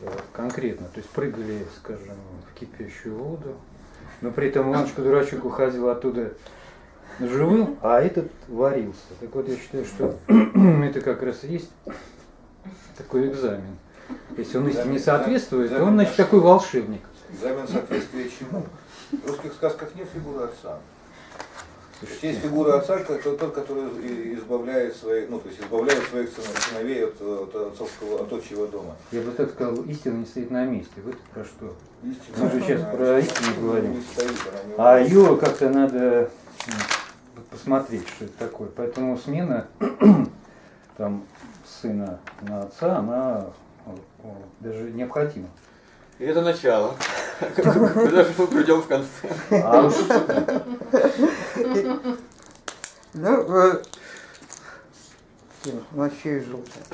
э, конкретно. То есть прыгали, скажем, в кипящую воду, но при этом Иванушка-дурачок уходил оттуда живым, а этот варился. Так вот я считаю, что это как раз и есть такой экзамен. Если он истине не соответствует, то он, значит, такой волшебник. Экзамен соответствия чему? В русских сказках нет фигуры отца. Есть фигура отца, это тот, который избавляет своих, ну, то есть избавляет своих сыновей от, от отцовского, от отчего дома. Я бы так сказал, истина не стоит на месте. Вы про что? Истина, Мы же сейчас про истину говорим. Не стоит, а ее как-то надо посмотреть, что это такое. Поэтому смена там сына на отца, она даже необходима. И это начало. Куда же мы придем в конце? А ну, э, вообще желтое.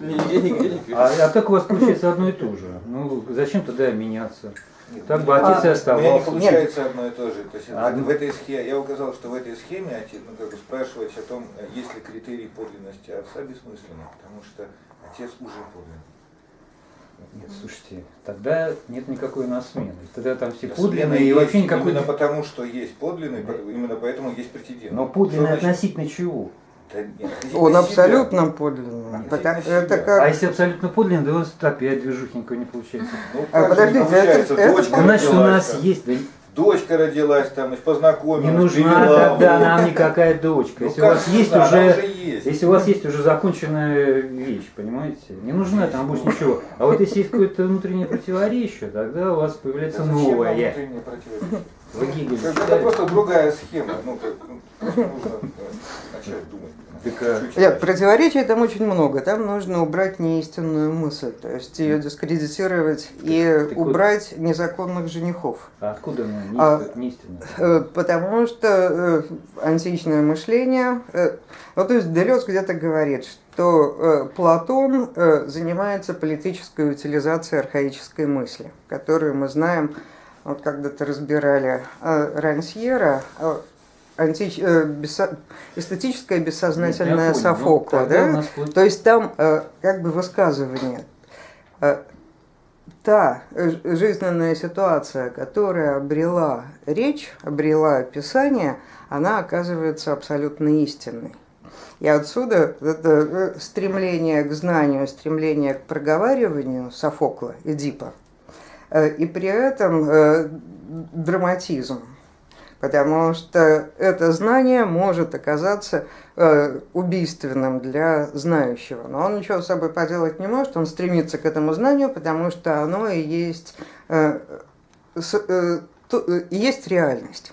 Нигде, нигде не а, а так у вас получается одно и то же. Ну, зачем тогда меняться? Нет, так бы отец и оставался. У меня не получается Нет. одно и то же. То есть а, в этой схеме, я указал, что в этой схеме отец, ну, как бы спрашивать о том, есть ли критерий подлинности отца бессмысленно, потому что отец уже подлинный. Нет, слушайте, тогда нет никакой насмены. Тогда там все подлинные и вообще никакой... Именно потому, что есть подлинный, именно поэтому есть претендент. Но подлинный относительно чего? Он абсолютно подлинный. это как... А если абсолютно подлинный, то у нас опять движухенько не получается. Ну, а, подождите, это, это, значит, у нас есть, дочка родилась, там, познакомилась, Не нужна тогда нам никакая дочка. Ну, если, у вас есть уже, уже есть. если у вас есть уже законченная вещь, понимаете? Не нужна там больше ничего. А вот если есть какое-то внутреннее противоречие, тогда у вас появляется да новое. Внутреннее противоречие? Вы Гегель Это просто другая схема. Ну, как, ну, нужно начать думать. Нет, противоречий там очень много. Там нужно убрать неистинную мысль, то есть ее дискредитировать так, и так убрать вот... незаконных женихов. А откуда она а, неистинная? Э, потому что э, античное мышление, э, ну то есть Делес где-то говорит, что Платон занимается политической утилизацией архаической мысли, которую мы знаем, вот когда-то разбирали Рансьера, антич... э, бессо... эстетическое бессознательное понял, Софокла. Ну, да? То есть там э, как бы высказывание. Э, та жизненная ситуация, которая обрела речь, обрела описание, она оказывается абсолютно истинной. И отсюда это э, стремление к знанию, стремление к проговариванию Софокла, Эдипа, э, и при этом э, драматизм потому что это знание может оказаться э, убийственным для знающего. Но он ничего с собой поделать не может, он стремится к этому знанию, потому что оно и есть, э, с, э, то, э, есть реальность.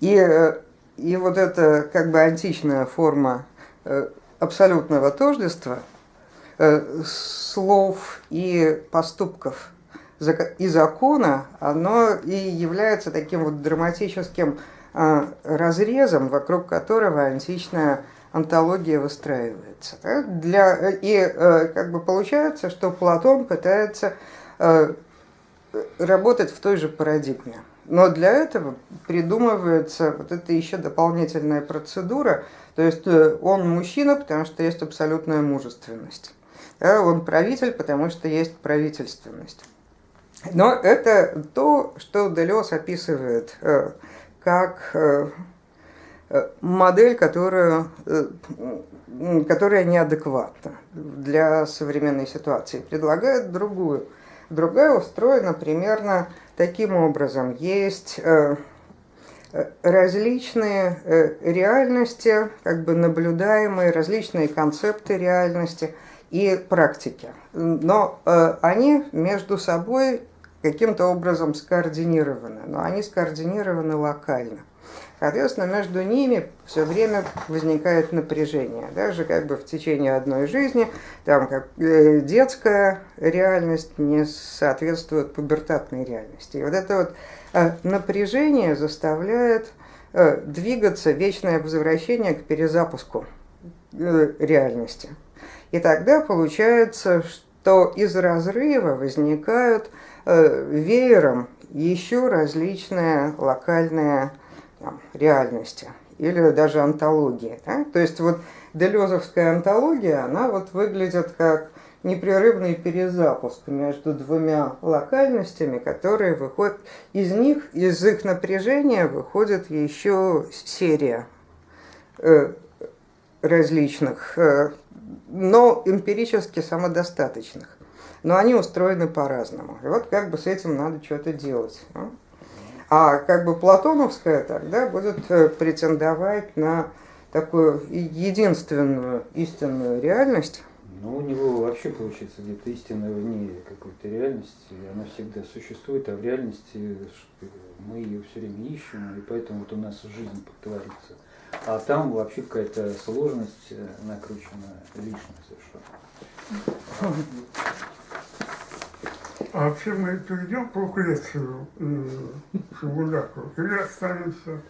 И, э, и вот эта как бы античная форма э, абсолютного тождества слов и поступков – и закона, оно и является таким вот драматическим а, разрезом, вокруг которого античная антология выстраивается. Для, и э, как бы получается, что Платон пытается э, работать в той же парадигме. Но для этого придумывается вот эта еще дополнительная процедура, то есть э, он мужчина, потому что есть абсолютная мужественность. Он правитель, потому что есть правительственность. Но это то, что Делес описывает э, как э, э, модель, которая, которая неадекватна для современной ситуации. Предлагает другую. Другая устроена примерно таким образом. Есть различные реальности, как бы наблюдаемые, различные концепты реальности и практики. Но они между собой каким-то образом скоординированы, но они скоординированы локально. Соответственно, между ними все время возникает напряжение. Даже как бы в течение одной жизни там как э, детская реальность не соответствует пубертатной реальности. И вот это вот э, напряжение заставляет э, двигаться вечное возвращение к перезапуску реальности. И тогда получается, что из разрыва возникают Э, веером еще различные локальные там, реальности или даже антологии. Да? То есть вот Делезовская антология, она вот выглядит как непрерывный перезапуск между двумя локальностями, которые выходят из них, из их напряжения выходит еще серия э, различных, э, но эмпирически самодостаточных. Но они устроены по-разному. И вот как бы с этим надо что-то делать. А как бы платоновская тогда будет э, претендовать на такую единственную истинную реальность. Ну, у него вообще получается где-то истина вне какой-то реальности, она всегда существует, а в реальности мы ее все время ищем, и поэтому вот у нас жизнь творится. А там вообще какая-то сложность э, накручена лишняя совершенно. А вообще мы перейдем по Лукрецию и Шабуляку, или останемся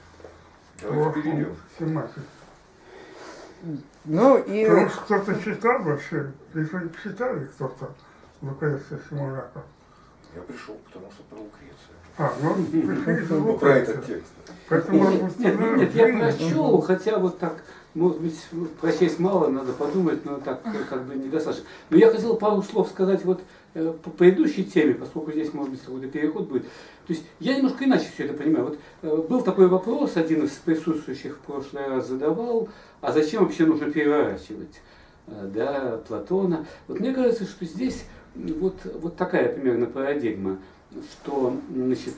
Давайте перейдем. Сематике? Ну и... Потому что кто-то читал вообще, если читали кто-то Лукреция Симуляка. Я пришел, потому что про Лукрецию. А, ну, пришли из Ну, про этот текст. Поэтому Нет, нет, нет, нет, я прочел, хотя вот так, может быть, прочесть мало, надо подумать, но так э, как бы недостаточно. Но я хотел пару слов сказать вот э, по предыдущей теме, поскольку здесь, может быть, какой-то переход будет. То есть я немножко иначе все это понимаю. Вот э, был такой вопрос, один из присутствующих в прошлый раз задавал, а зачем вообще нужно переворачивать? э, Да, Платона. Вот мне кажется, что здесь вот, вот такая примерно парадигма, что, значит,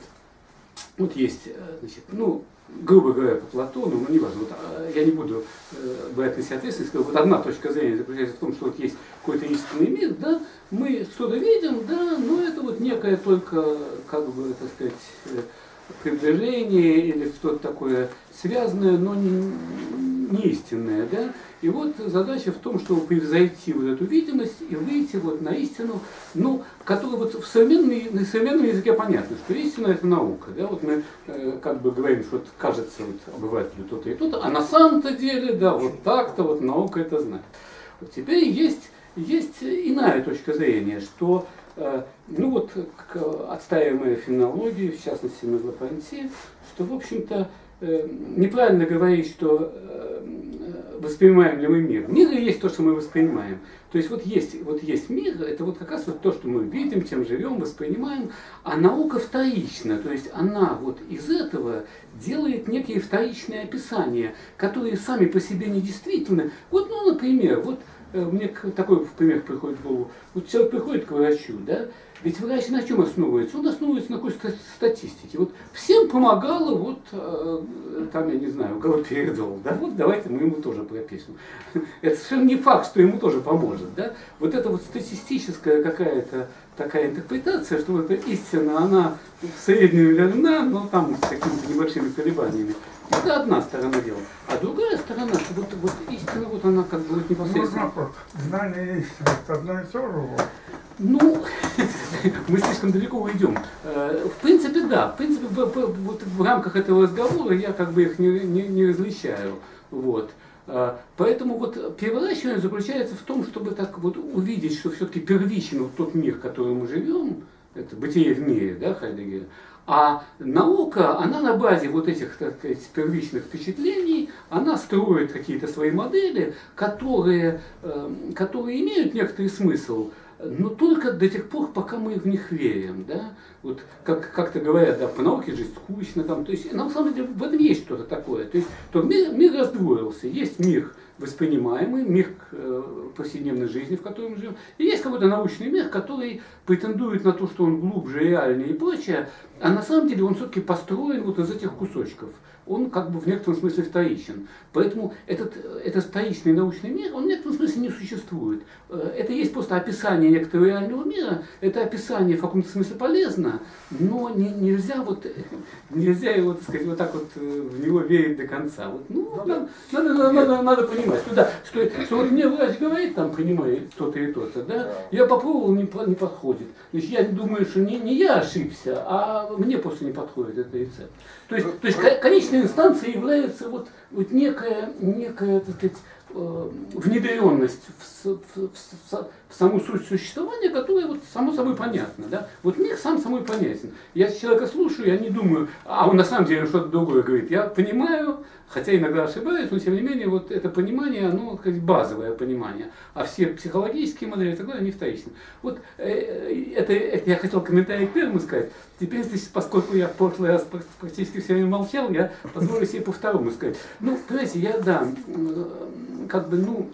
вот есть, э, значит, ну, грубо говоря, по Платону, ну, неважно, вот, а, я не буду э, брать на себя ответственность, вот одна точка зрения заключается в том, что вот есть какой-то истинный мир, да, мы что-то видим, да, но это вот некое только, как бы, так сказать, э, приближение или что-то такое связанное, но не, не истинное, да, и вот задача в том, чтобы превзойти вот эту видимость и выйти вот на истину, ну, которая вот в современной, на современном языке понятно, что истина это наука. Да? Вот мы э, как бы говорим, что вот кажется вот, обывателю то-то и то-то, а на самом-то деле, да, вот так-то вот наука это знает. Вот теперь есть, есть иная точка зрения, что э, ну вот отстаиваемая фенологии, в частности Меглопонти, что в общем-то неправильно говорить, что э, воспринимаем ли мы мир. Мир и есть то, что мы воспринимаем. То есть вот есть, вот есть мир, это вот как раз вот то, что мы видим, чем живем, воспринимаем, а наука вторична, то есть она вот из этого делает некие вторичные описания, которые сами по себе недействительны. Вот, ну, например, вот э, мне такой пример приходит в голову. Вот человек приходит к врачу, да, ведь врач на чем основывается? Он основывается на какой-то ста- статистике. Вот всем помогало, вот э, там, я не знаю, галоперидол, да, вот давайте мы ему тоже пропишем. Это совершенно не факт, что ему тоже поможет, да. Вот это вот статистическая какая-то такая интерпретация, что вот эта истина, она в среднем верна, но там с какими-то небольшими колебаниями. Это одна сторона дела. А другая сторона, что вот, вот истина, вот она как бы вот Можно непосредственно... вопрос. Знание и истина это одно и то же. Ну, мы слишком далеко уйдем. Э, В принципе, да. В принципе, в, вот в рамках этого разговора я как бы их не, не, не различаю. Вот. Э, Поэтому вот переворачивание заключается в том, чтобы так вот увидеть, что все-таки первичен вот тот мир, в котором мы живем, это бытие в мире, да, Хайдеггера, а наука, она на базе вот этих, так сказать, первичных впечатлений, она строит какие-то свои модели, которые, э, которые имеют некоторый смысл, но только до тех пор, пока мы в них верим, да, вот как, как-то говорят, да, по науке жизнь скучно, там, то есть, на самом деле, в этом есть что-то такое, то есть, то мир, мир раздвоился, есть мир воспринимаемый, мир э, повседневной жизни, в котором мы живем, и есть какой-то научный мир, который претендует на то, что он глубже, реальнее и прочее, а на самом деле он все-таки построен вот из этих кусочков. Он как бы в некотором смысле вторичен. Поэтому этот, этот вторичный научный мир, он в некотором смысле не существует. Э, Это есть просто описание некоторого реального мира, это описание в каком-то смысле полезно, но не- нельзя, вот, нельзя его, так сказать, вот так вот э, в него верить до конца. Вот, ну, надо, надо, надо, надо- надо понимать, что, да, что, что вот мне врач говорит, там, принимай то-то и то-то, да, я попробовал, не, не подходит. Значит, я думаю, что не, не я ошибся, а мне просто не подходит этот рецепт. То есть, то есть ко- инстанцией является вот, вот некая, некая, так сказать, э, внедренность в, в- в саму суть существования, которая вот само собой понятна. Да? Вот мир сам собой понятен. Я человека слушаю, я не думаю, а он на самом деле что-то другое говорит. Я понимаю, хотя иногда ошибаюсь, но тем не менее вот это понимание, оно как базовое понимание. А все психологические модели и так далее, они вторичны. Вот э, это, это я хотел комментарий к первому сказать. Теперь, здесь, поскольку я в прошлый раз практически все время молчал, я позволю себе по второму сказать. Ну, понимаете, я, да, как бы, ну,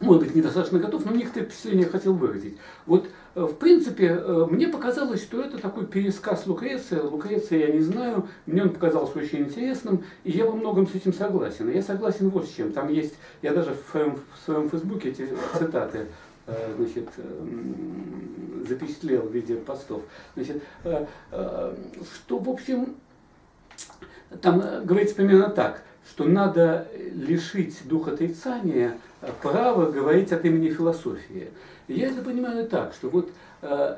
может быть, недостаточно готов, но некоторые впечатления хотел выразить. Вот, э, в принципе, э, мне показалось, что это такой пересказ Лукреция. Лукреция я не знаю, мне он показался очень интересным, и я во многом с этим согласен. Я согласен вот с чем. Там есть, я даже в своем, в своем фейсбуке эти цитаты э, значит, запечатлел в виде постов. Значит, что, в общем, там говорится примерно так, что надо лишить духа отрицания право говорить от имени философии. я это понимаю так, что вот э,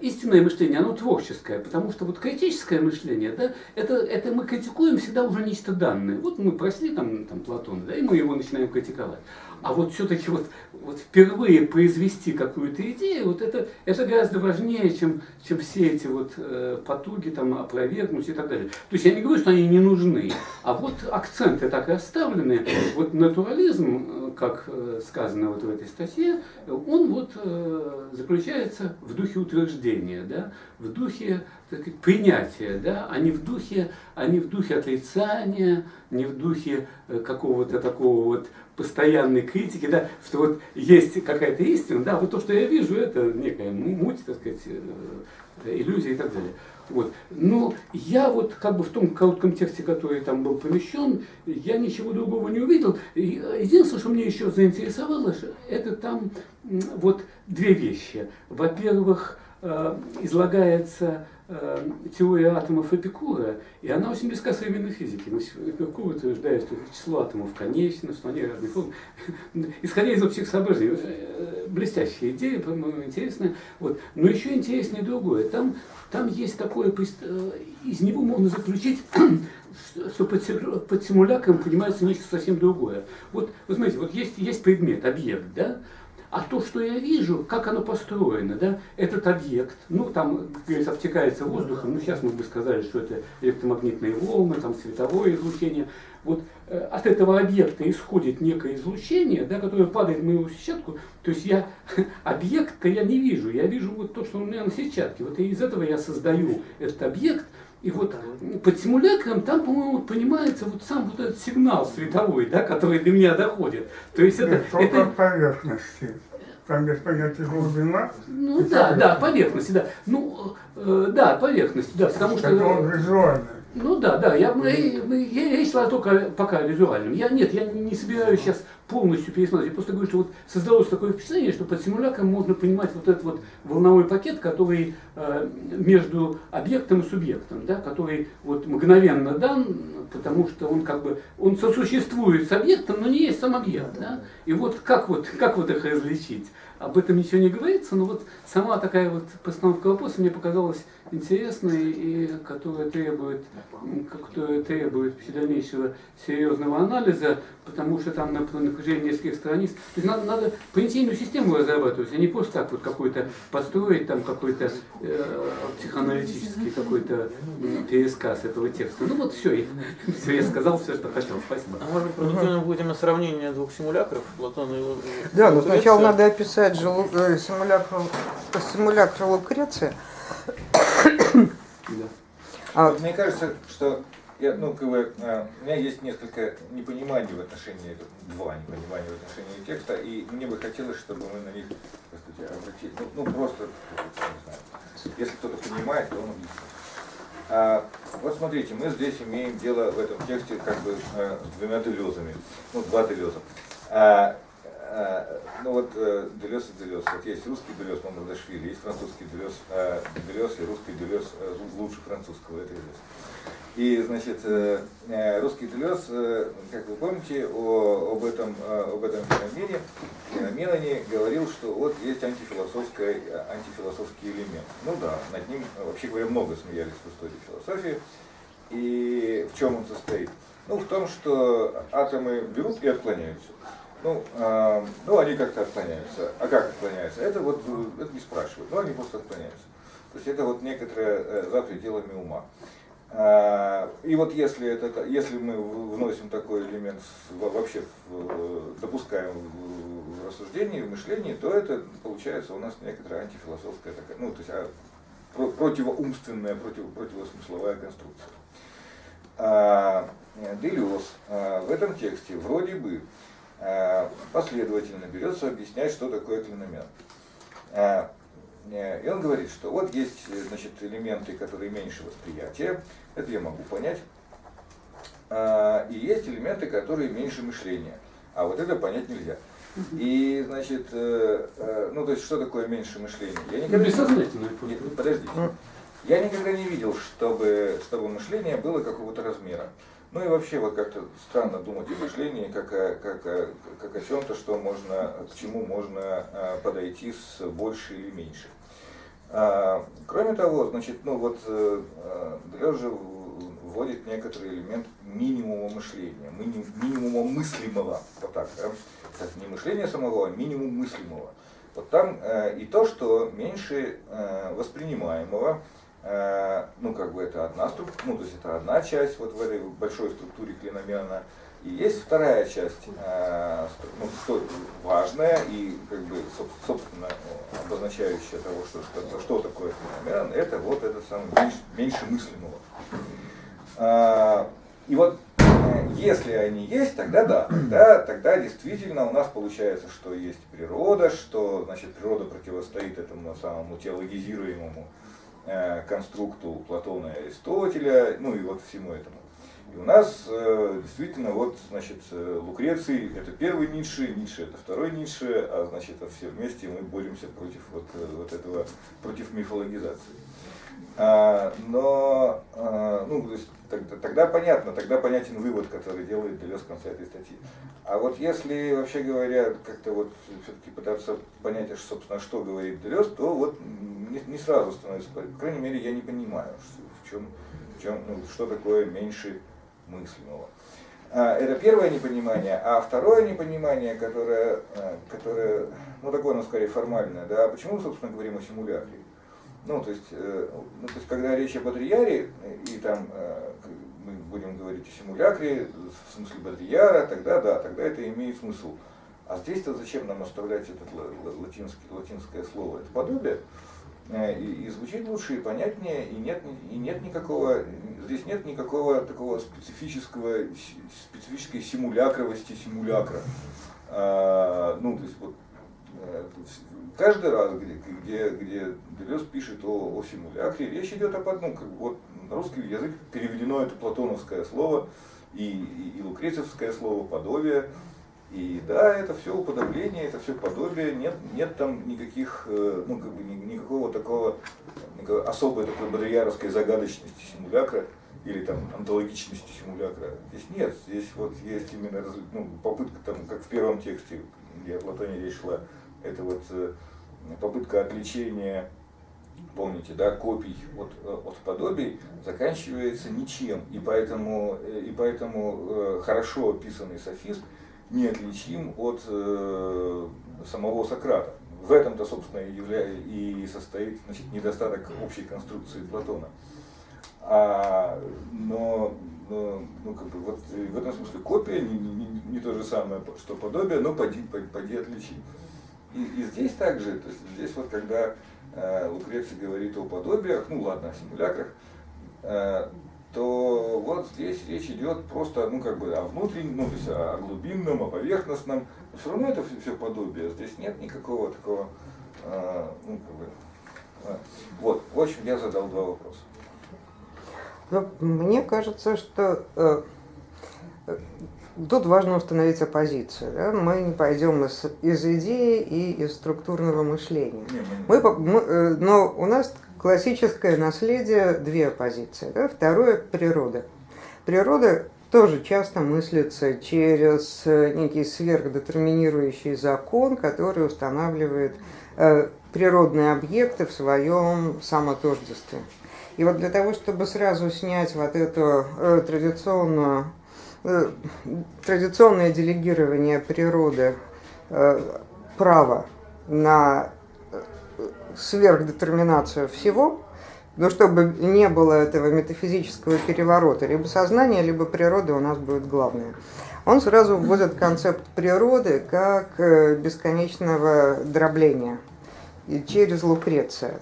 истинное мышление, оно творческое, потому что вот критическое мышление, да, это, это мы критикуем всегда уже нечто данное. Вот мы прошли там, там Платона, да, и мы его начинаем критиковать. А вот все-таки вот, вот впервые произвести какую-то идею, вот это, это гораздо важнее, чем, чем все эти вот э, потуги там опровергнуть и так далее. То есть я не говорю, что они не нужны, а вот акценты так и оставлены. Вот натурализм, э, как э, сказано вот в этой статье, он вот э, заключается в духе утверждения, да, в духе так сказать, принятия, да, а не в духе, а не в духе отрицания, не в духе э, какого-то такого вот постоянной критики, да, что вот есть какая-то истина, да, вот то, что я вижу, это некая муть, так сказать, э, иллюзия и так далее. Вот. Но я вот как бы в том коротком тексте, который там был помещен, я ничего другого не увидел. Единственное, что мне еще заинтересовало, это там вот две вещи. Во-первых, э, излагается э, теория атомов Эпикура, и она очень близка современной физике. Эпикур утверждает, что число атомов конечно, что они разные формы. Исходя из общих соображений, э, блестящая идея, по-моему, интересная. Вот. Но еще интереснее другое. Там, там есть такое, э, из него можно заключить, что под, под симулякром понимается нечто совсем другое. Вот, вы знаете, вот есть, есть предмет, объект, да, а то, что я вижу, как оно построено, да, этот объект, ну, там, говорится, обтекается воздухом, ну, сейчас мы бы сказали, что это электромагнитные волны, там, световое излучение. Вот э, от этого объекта исходит некое излучение, да, которое падает в мою сетчатку, то есть я объект-то я не вижу, я вижу вот то, что у меня на сетчатке. Вот из этого я создаю этот объект, и вот под симулякром там, по-моему, понимается вот сам вот этот сигнал световой, да, который до меня доходит. То есть это... это... поверхности. Там без понятия глубина. Ну да, да, поверхности, да. Ну, э, да, поверхности, да, потому что... Это он визуальный. Ну да, да, я, я, я, я шла только пока визуальным. Я, нет, я не собираюсь сейчас полностью пересмотреть. Я просто говорю, что вот создалось такое впечатление, что под симулякром можно понимать вот этот вот волновой пакет, который э, между объектом и субъектом, да, который вот мгновенно дан, потому что он как бы, он сосуществует с объектом, но не есть сам объект. Да? И вот как вот, как вот их различить? Об этом ничего не говорится, но вот сама такая вот постановка вопроса мне показалась интересной и которая требует, которая требует дальнейшего серьезного анализа, потому что там на протяжении нескольких страниц. То есть надо, надо понятийную систему разрабатывать, а не просто так вот какой-то построить там какой-то э, психоаналитический какой-то пересказ этого текста. Ну вот все, все, я сказал все, что хотел. Спасибо. А может быть, продуктивным будет именно сравнение двух симулякров, Платона и Да, но сначала надо описать же э, симулякр, симулякр Лукреция. А, Мне кажется, что я, ну, как бы, а, у меня есть несколько непониманий в отношении, два непонимания в отношении текста, и мне бы хотелось, чтобы мы на них сказать, обратили, ну, ну просто, не знаю, если кто-то понимает, то он объяснит. А, вот смотрите, мы здесь имеем дело в этом тексте как бы а, с двумя делезами, ну, два делеза. А, ну вот э, Делес и Делес. Вот есть русский Делес Мамардашвили, есть французский Делес, э, Делес и русский Делес э, лучше французского, это известно. И, значит, э, э русский Делес, э, как вы помните, о, об, этом, э, об этом феномене, феномене говорил, что вот есть антифилософский, антифилософский элемент. Ну да, над ним, вообще говоря, много смеялись в истории философии. И в чем он состоит? Ну, в том, что атомы берут и отклоняются. Ну, э, ну, они как-то отклоняются. А как отклоняются? Это вот э, это не спрашивают, но они просто отклоняются. То есть это вот некоторые э, за пределами ума. А, и вот если, это, если мы вносим такой элемент вообще в, допускаем в рассуждении, в мышлении, то это получается у нас некоторая антифилософская такая, ну, то есть а, противоумственная, против, противосмысловая конструкция. А, Делес а, в этом тексте вроде бы последовательно берется объяснять, что такое клиномен. А, и он говорит, что вот есть значит, элементы, которые меньше восприятия, это я могу понять. И есть элементы, которые меньше мышления. А вот это понять нельзя. И, значит, э, э, ну, то есть, что такое меньше мышления? Я Ну, никогда бессознательно. не... Нет, подождите. Я никогда не видел, чтобы, чтобы мышление было какого-то размера. Ну и вообще вот как-то странно думать о мышлении как о, как о, как о чем-то, что можно, к чему можно а, подойти с больше или меньше. А, кроме того, значит, ну вот э, Делез же вводит некоторый элемент минимума мышления, миним- минимума мыслимого, вот так, да? Кстати, не мышления самого, а минимум мыслимого. Вот там э, и то, что меньше э, воспринимаемого, э, ну как бы это одна структура, ну то есть это одна часть вот в этой большой структуре клиномена, и есть вторая часть, э, ну, что важная и как бы соб- собственно обозначающая того, что, что, что такое клиномен, это вот это самое меньше, меньше мыслимого. А, И вот э, если они есть, тогда да, тогда, тогда действительно у нас получается, что есть природа, что значит, природа противостоит этому самому теологизируемому э, конструкту Платона и Аристотеля, ну и вот всему этому. И у нас э, действительно вот, значит, э, Лукреций это первый Ницше, Ницше это второй Ницше, а значит, а все вместе мы боремся против вот, э, вот этого, против мифологизации. А, но, а, ну, то есть, тогда, тогда понятно, тогда понятен вывод, который делает Делес в конце этой статьи. А вот если, вообще говоря, как-то вот все-таки пытаться понять, а, собственно, что говорит Делес, то вот не, не сразу становится, по крайней мере, я не понимаю, в чем, в чем, ну, что такое меньше мыслимого. А, Это первое непонимание, а второе непонимание, которое, которое ну такое, ну скорее формальное, да, почему, собственно, говорим о симулякре? Ну, то есть, э, ну, то есть, когда речь о Бодрияре, и там э, мы будем говорить о симулякре, в смысле Бодрияра, тогда да, тогда это имеет смысл. А здесь-то зачем нам оставлять это латинский, латинское слово? Это подобие. Э, И, и звучит лучше, и понятнее, и нет, и нет никакого, здесь нет никакого такого специфического, специфической симулякровости симулякра. А, ну, то есть вот э, каждый раз, где, где, где Делез пишет о, о симулякре, речь идет об одном, как вот на русский язык переведено это платоновское слово и, и, и лукрецевское слово подобие. И да, это все уподобление, это все подобие, нет, нет там никаких, э, ну, как бы, ни- никакого такого, особой такой бодрияровской загадочности симулякра или там онтологичности симулякра. Здесь нет, здесь вот есть именно ну, попытка, там, как в первом тексте, где о Платоне речь шла, это вот э, попытка отвлечения, помните, да, копий от, э, от подобий заканчивается ничем. И поэтому, э, и поэтому хорошо описанный софист неотличим от самого Сократа. В этом-то, собственно, и, явля... и состоит значит, недостаток общей конструкции Платона. А, но, но, ну, как бы, вот, в этом смысле копия не, не- не то же самое, что подобие, но поди, поди, поди отличи. И, и здесь также, то есть здесь вот когда э, Лукреций говорит о подобиях, ну ладно, о симулякрах, э, то вот здесь речь идет просто, ну как бы о внутреннем, ну то есть о глубинном, о поверхностном. Но все равно это все, подобие, здесь нет никакого такого, э, ну как бы, э, вот, в общем, я задал два вопроса. Ну, мне кажется, что э, тут важно установить оппозицию. да. Мы не пойдем из, из идеи и из структурного мышления. Мы- Мы, э, но у нас классическое наследие две оппозиции. Да? Второе – природа. Природа тоже часто мыслится через э, некий сверхдетерминирующий закон, который устанавливает э, природные объекты в своем самотождестве. И вот для того, чтобы сразу снять вот эту традиционную традиционное делегирование природы э, права на э, сверхдетерминацию всего, но чтобы не было этого метафизического переворота, либо сознание, либо природа у нас будет главное. Он сразу вводит концепт природы как э, бесконечного дробления и через Лукреция.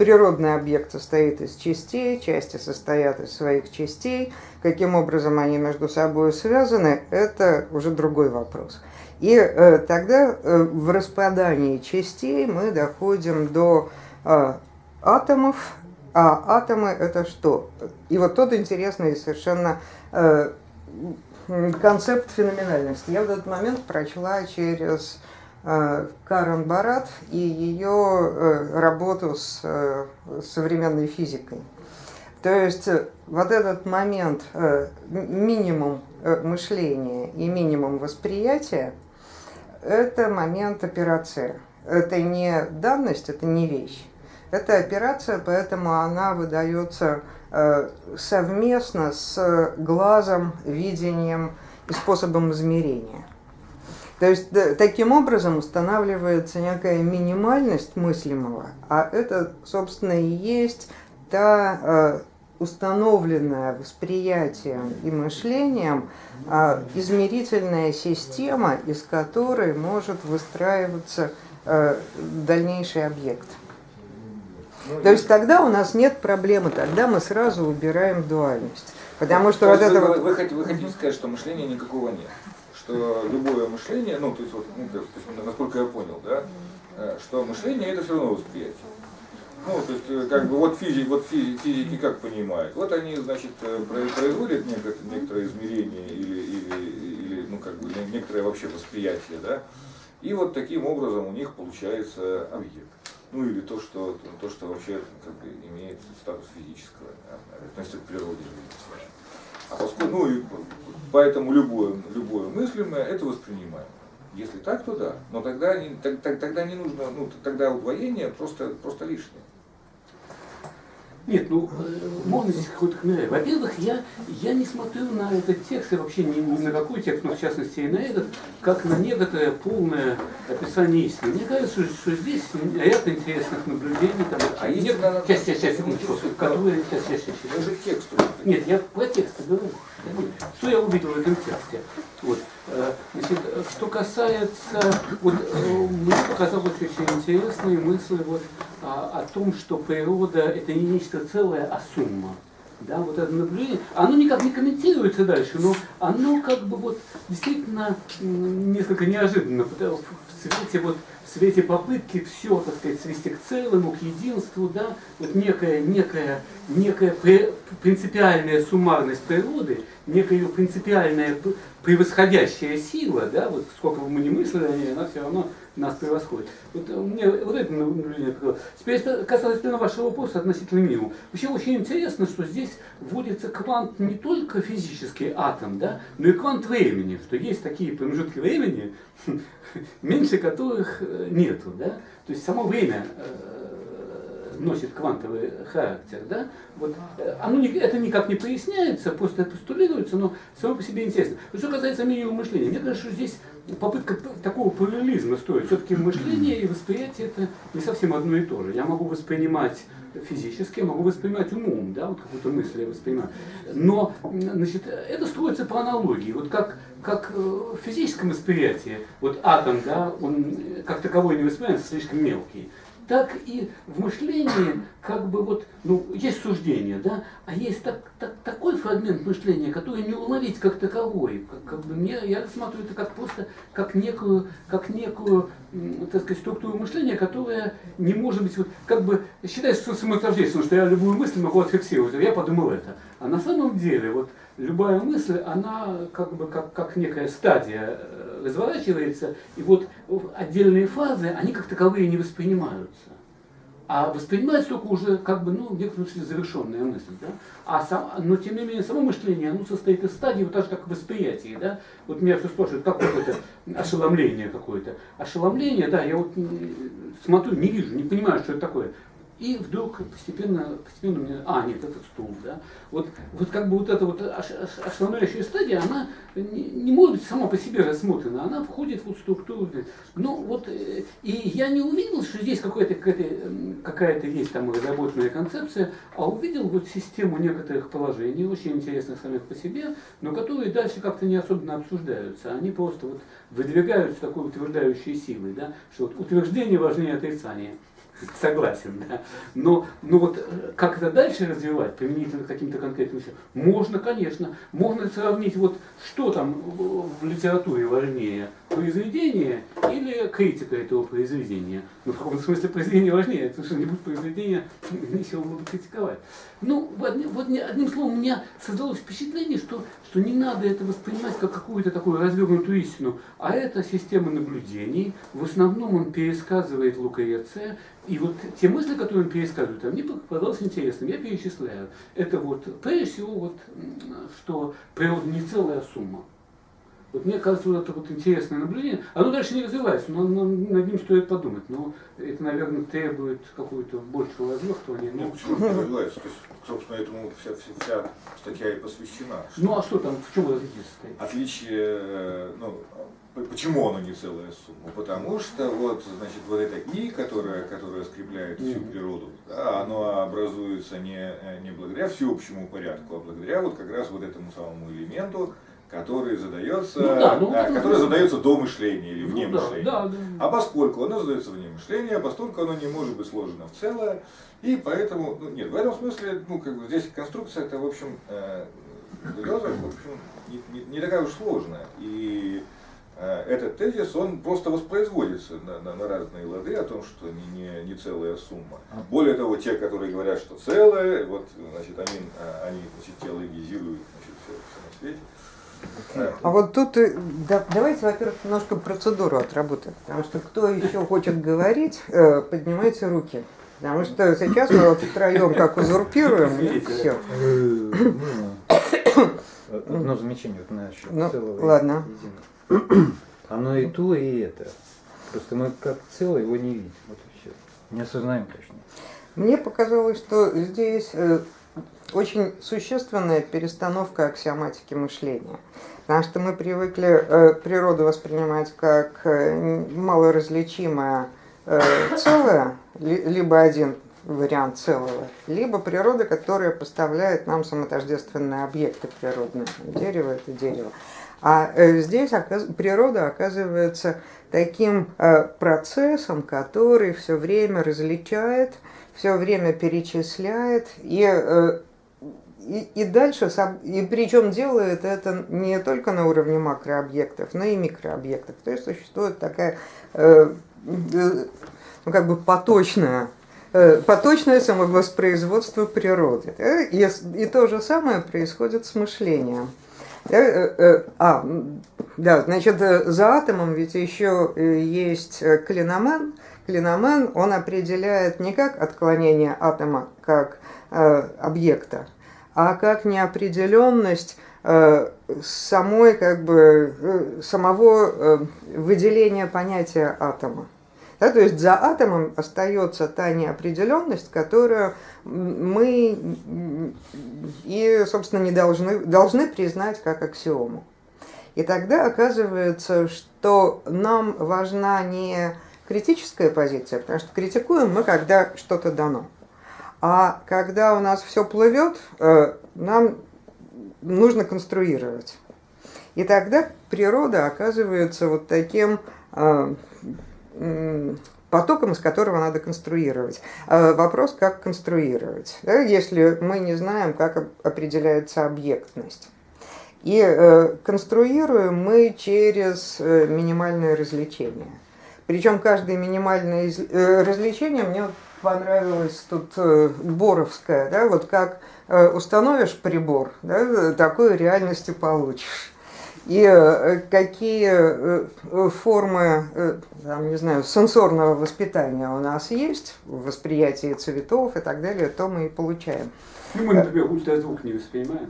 Природный объект состоит из частей, части состоят из своих частей. Каким образом они между собой связаны, это уже другой вопрос. И э, тогда э, в распадании частей мы доходим до э, атомов, а атомы это что? И вот тот интересный совершенно э, концепт феноменальности. Я в этот момент прочла через Карен Барат и ее э, работу с э, современной физикой. То есть э, вот этот момент э, минимум э, мышления и минимум восприятия – это момент операции. Это не данность, это не вещь. Это операция, поэтому она выдается э, совместно с глазом, видением и способом измерения. То есть таким образом устанавливается некая минимальность мыслимого, а это, собственно, и есть та э, установленная восприятием и мышлением а, измерительная система, из которой может выстраиваться а, дальнейший объект. Ну, То есть тогда у нас нет проблемы, тогда мы сразу убираем дуальность. Потому что вот вы, это вы, вот... вы, хотите, вы хотите сказать, что мышления никакого нет? Любое мышление, ну, то есть, вот, ну, то есть, насколько я понял, да, э, что мышление это все равно восприятие. Ну, то есть, э, как бы, вот физики, вот физики как понимают? Вот они, значит, э, производят некоторое, некоторое измерение или, или, или, ну, как бы, некоторое вообще восприятие, да? И вот таким образом у них получается объект. Ну, или то, что, то, что вообще, как бы, имеет статус физического, да, относится к природе ну, и поэтому любое, любое мыслимое, это воспринимаемо. Если так, то да. Но тогда не, тогда не нужно, ну, тогда удвоение просто, просто лишнее. Нет, ну, можно здесь какой-то комментарий. Во-первых, я, я не смотрю на этот текст, и вообще ни, ни на какой текст, но в частности и на этот, как на некоторое полное описание истины. Мне кажется, что, что здесь ряд интересных наблюдений. Там, а нет, надо... Сейчас, сейчас, сейчас, секундочку. Которые, сейчас, сейчас, сейчас. Даже текст. Нет, я про текст говорю. Что я увидел в этом тексте? Вот. Э, значит, что касается, вот, э, мне показалась очень интересная мысль вот, о, о том, что природа это не нечто целое, а сумма. Да, вот это наблюдение, оно никак не комментируется дальше, но оно как бы вот действительно несколько неожиданно в свете вот в свете попытки все, так сказать, свести к целому, к единству, да, вот некая, некая, некая принципиальная суммарность природы, некая принципиальная превосходящая сила, да, вот сколько бы мы ни мыслили о ней, она все равно нас превосходит. Вот мне вот это наблюдение показалось. Теперь касательно вашего вопроса относительно минимума. Вообще очень интересно, что здесь вводится квант не только физический атом, да, но и квант времени, что есть такие промежутки времени, меньше которых э, нету, да. То есть само время э, носит квантовый характер, да, вот, э, оно не, это никак не поясняется, просто постулируется, но само по себе интересно. Что касается минимума мышления, мне кажется, что здесь попытка такого параллелизма стоит. Все-таки мышление и восприятие это не совсем одно и то же. Я могу воспринимать физически, я могу воспринимать умом, да, вот какую-то мысль я воспринимаю. Но значит, это строится по аналогии. Вот как, как э, в физическом восприятии, вот атом, да, он как таковой не воспринимается, слишком мелкий так и в мышлении, как бы вот, ну, есть суждение, да, а есть так, так, такой фрагмент мышления, который не уловить как таковой. Как, как бы мне, я рассматриваю это как просто, как некую, как некую, так сказать, структуру мышления, которая не может быть, вот, как бы, считается, что самоутверждение, что я любую мысль могу отфиксировать, я подумал это. А на самом деле, вот, любая мысль, она как бы как, как некая стадия э, разворачивается, и вот отдельные фазы, они как таковые не воспринимаются. А воспринимается только уже как бы, ну, в некотором смысле завершенная мысль. Да? А сам, но тем не менее, само мышление, оно состоит из стадий, вот так же, как восприятие. Да? Вот меня все спрашивают, как вот это ошеломление какое-то. Ошеломление, да, я вот смотрю, не вижу, не понимаю, что это такое. И вдруг постепенно, постепенно мне, а, нет, этот стул, да. Вот, вот как бы вот эта вот ош- ош- ошеломляющая стадия, она не, не может быть сама по себе рассмотрена, она входит в структуру. Ну вот, э, и я не увидел, что здесь какая-то какая-то есть там разработанная концепция, а увидел вот систему некоторых положений, очень интересных самих по себе, но которые дальше как-то не особенно обсуждаются. Они просто вот выдвигаются такой утверждающей силой, да, что вот утверждение важнее отрицания. Согласен, да. Но, но вот э, как это дальше развивать, применительно к каким-то конкретным вещам, можно, конечно. Можно сравнить, вот что там в в литературе важнее, произведение или критика этого произведения. Ну, в каком смысле произведение важнее, потому что не будет произведения, нечего было бы критиковать. Ну, вот, одним словом, у меня создалось впечатление, что, что не надо это воспринимать как какую-то такую развернутую истину, а это система наблюдений. В основном он пересказывает Лукреция, и вот те мысли, которые он пересказывает, мне показалось интересным. Я перечисляю. Это вот, прежде всего, вот, что природа не целая сумма. Вот мне кажется, вот это вот интересное наблюдение. Оно дальше не развивается, но, но над ним стоит подумать. Но это, наверное, требует какого-то большего развертывания. Ну, Но... почему не развивается? То есть, собственно, этому вся, вся, статья и посвящена. Ну а что там, в чем различие состоит? Отличие, э, ну, почему оно не целая сумма? Потому что вот, значит, вот эта и, которая, которая скрепляет всю природу, да, оно образуется не, не благодаря всеобщему порядку, а благодаря вот как раз вот этому самому элементу, который задается, Ну да, ну, да, который задается до мышления или вне Ну да, мышления. да, да. А поскольку оно задается вне мышления, поскольку оно не может быть сложено в целое, и поэтому, ну, нет, в этом смысле, ну, как бы здесь конструкция это, в общем, э, Делеза, в общем, не, не- не такая уж сложная. И э, этот тезис, он просто воспроизводится на, на- на разные лады о том, что не, не, не целая сумма. Более того, те, которые говорят, что целое, вот, значит, они, э, они значит, теологизируют значит, все, все на свете. Э, А вот тут э, да- давайте, во-первых, немножко процедуру отработаем, потому что кто еще хочет говорить, э, поднимайте руки. Потому что сейчас мы вот втроем как узурпируем, Извините, все. Э, можно Одно замечание вот насчет Ну, целого. и ладно. единого. Оно и то, и это. Просто мы как целое его не видим. Вот и все. Не осознаем, конечно. Мне показалось, что здесь э, очень существенная перестановка аксиоматики мышления. Потому что мы привыкли э, природу воспринимать как э, малоразличимое э, целое, ли- либо один вариант целого, либо природа, которая поставляет нам самотождественные объекты природные. Дерево – это дерево. А здесь природа оказывается таким процессом, который все время различает, все время перечисляет и, э, и, и дальше, и причем делает это не только на уровне макрообъектов, но и микрообъектов. То есть существует такая э, э, ну, как бы поточная э, поточное самовоспроизводство природы. да, И, и то же самое происходит с мышлением. Э, э, А, да, значит, э, за атомом ведь еще э, есть э, Клиномен, он определяет не как отклонение атома как э, объекта, а как неопределенность э, самой, как бы, э, самого э, выделения понятия атома. Да, то есть за атомом остается та неопределенность, которую мы и, собственно, не должны, должны признать как аксиому. И тогда оказывается, что нам важна не критическая позиция, потому что критикуем мы, когда что-то дано. А когда у нас все плывет, э, нам нужно конструировать. И тогда природа оказывается вот таким э, потоком, из которого надо конструировать. А Вопрос, как конструировать, если мы не знаем, как оп- определяется объектность. И э, конструируем мы через э, минимальное развлечение. Причем каждое минимальное из- э, развлечение мне понравилось тут э, Боровское, да, вот как э, установишь прибор, да, такую реальность и получишь. И какие формы, там, не знаю, сенсорного воспитания у нас есть в восприятии цветов и так далее, то мы и получаем. Ну, мы, например, ультразвук не воспринимаем.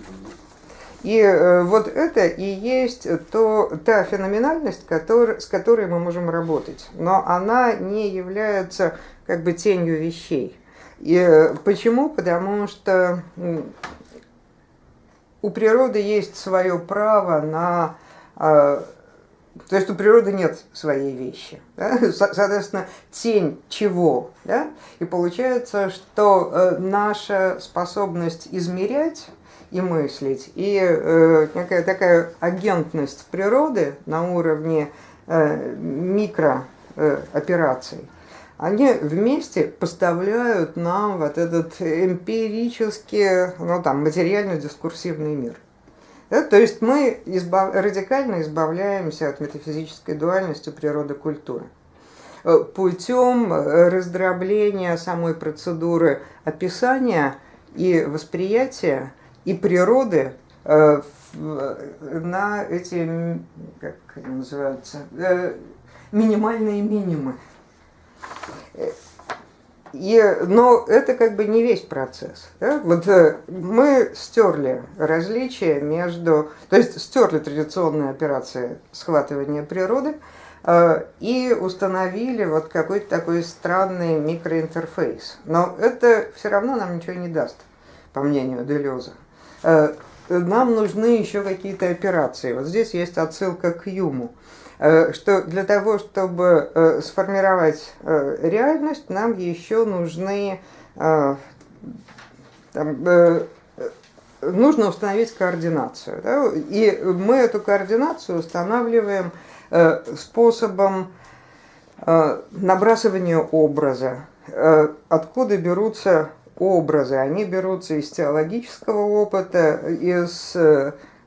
И э, вот это и есть то, та феноменальность, который, с которой мы можем работать. Но она не является как бы тенью вещей. И э, почему? Потому что у природы есть свое право на... То есть у природы нет своей вещи. Да? Соответственно, тень чего? Да? И получается, что э, наша способность измерять и мыслить, и э, некая такая агентность природы на уровне э, микроопераций, они вместе поставляют нам вот этот эмпирический, ну там, материально-дискурсивный мир. Да, то есть мы избав... радикально избавляемся от метафизической дуальности природы культуры э, путем раздробления самой процедуры описания и восприятия и природы э, на эти, как они называются, э, минимальные минимумы. И, но это как бы не весь процесс. Да? Вот э, мы стерли различия между, то есть стерли традиционные операции схватывания природы э, и установили вот какой-то такой странный микроинтерфейс. Но это все равно нам ничего не даст, по мнению Делеза. Э, нам нужны еще какие-то операции. Вот здесь есть отсылка к Юму. Э, что для того, чтобы э, сформировать э, реальность, нам еще нужны там, нужно установить координацию. Да? И мы эту координацию устанавливаем способом набрасывания образа. Откуда берутся образы? Они берутся из теологического опыта, из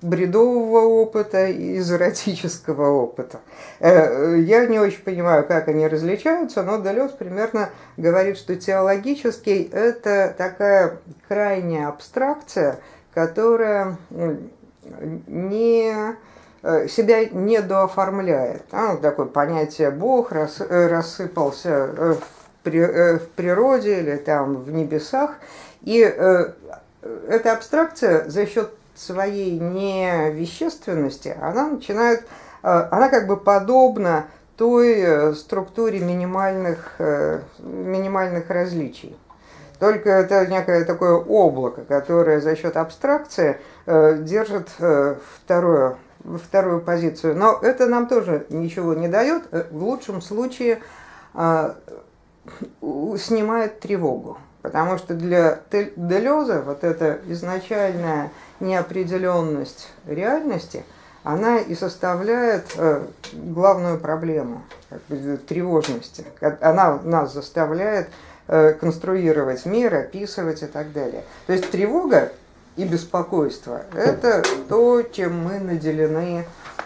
бредового опыта и из эротического опыта. Э, я не очень понимаю, как они различаются, но Делес примерно говорит, что теологический – это такая крайняя абстракция, которая не э, себя не дооформляет. А, такое понятие «Бог» рас, э, рассыпался в, при, в природе или там в небесах. И эта абстракция за счет своей невещественности, она начинает, э, она как бы подобна той э, структуре минимальных, э, минимальных различий. Только это некое такое облако, которое за счет абстракции держит вторую, вторую позицию. Но это нам тоже ничего не дает. В лучшем случае снимает тревогу. Потому что для Делеза вот эта изначальная неопределенность реальности, она и составляет э, главную проблему как бы, тревожности. Она нас заставляет э, конструировать мир, описывать и так далее. То есть тревога и беспокойство – это то, чем мы наделены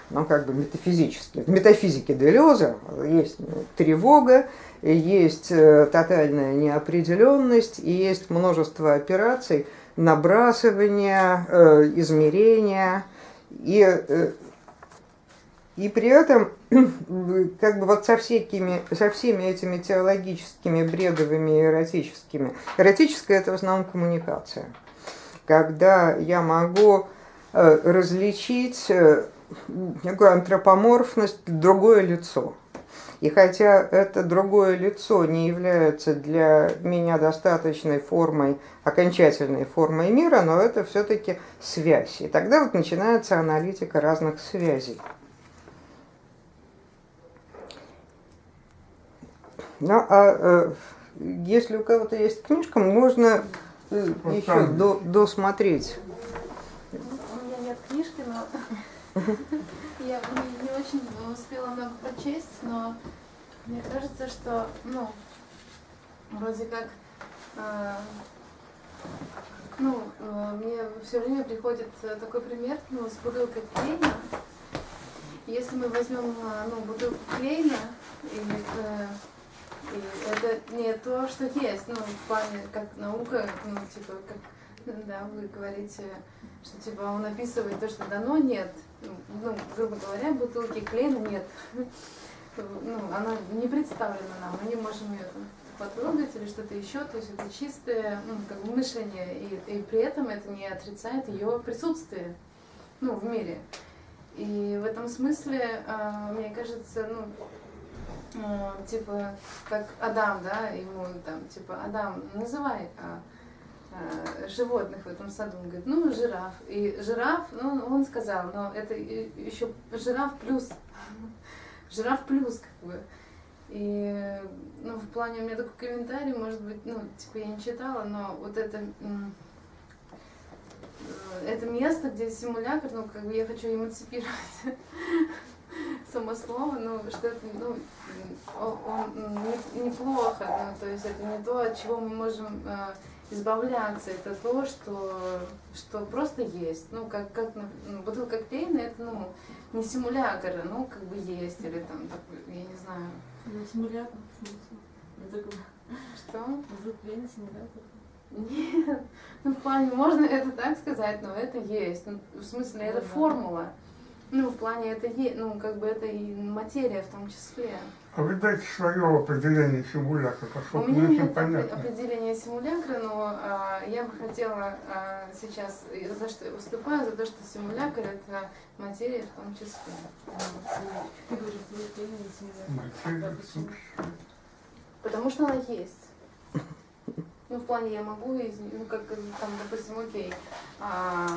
ну, как бы метафизически. В метафизике Делеза есть тревога, есть э, тотальная неопределенность и есть множество операций, набрасывания, э, измерения. И, э, и при этом, как бы вот со, всякими, со всеми этими теологическими, бредовыми, эротическими, эротическая это в основном коммуникация. Когда я могу э, различить некую антропоморфность, другое лицо – и хотя это другое лицо не является для меня достаточной формой, окончательной формой мира, но это все-таки связь. И тогда вот начинается аналитика разных связей. Ну, а э, если у кого-то есть книжка, можно э, еще до, досмотреть. У меня нет книжки, но я не, не очень успела много прочесть, но мне кажется, что, ну, вроде как, э, ну, э, мне все время приходит такой пример, ну, с бутылкой Клейна. Если мы возьмем, э, ну, бутылку Клейна, и, э, и это не то, что есть, ну, в плане, как наука, ну, типа, как да, вы говорите, что типа он описывает то, что дано, нет. Ну, грубо говоря, бутылки клея нет ну, она не представлена нам, мы не можем ее там потрогать или что-то еще, то есть это чистое ну, как бы мышление, и, и при этом это не отрицает ее присутствие ну, в мире. И в этом смысле, э, мне кажется, ну, м, типа, как Адам, да, ему там, типа, Адам, называй а, а, животных в этом саду. Он говорит, ну, жираф. И жираф, ну, он сказал, но это еще жираф плюс. Жираф плюс, как бы. И, ну, в плане, у меня такой комментарий, может быть, ну, типа, я не читала, но вот это, э, это место, где симулятор, ну, как бы я хочу эмансипировать само слово, ну, что это, ну, он, не- неплохо, ну, то есть это не то, от чего мы можем э, избавляться, это то, что, что просто есть. Ну, как, как ну, бутылка коктейля, это, ну, не симулятор, ну, как бы есть, или там, такой, я не знаю, Ну, симулятор, в смысле. Это что. симулятор. Нет, ну в плане, можно это так сказать, но это есть. Ну, в смысле, это Ну да. формула. Ну, в плане, это ну, как бы это и материя в том числе. А вы дайте свое определение симулятора, У чтобы меня нет понятно. определения симулякра, но а, я бы хотела а, сейчас, за что я выступаю, за то, что симулякр это материя в том числе. Материя? Потому что она есть. Ну, в плане я могу, ну, как, там, допустим, окей, а,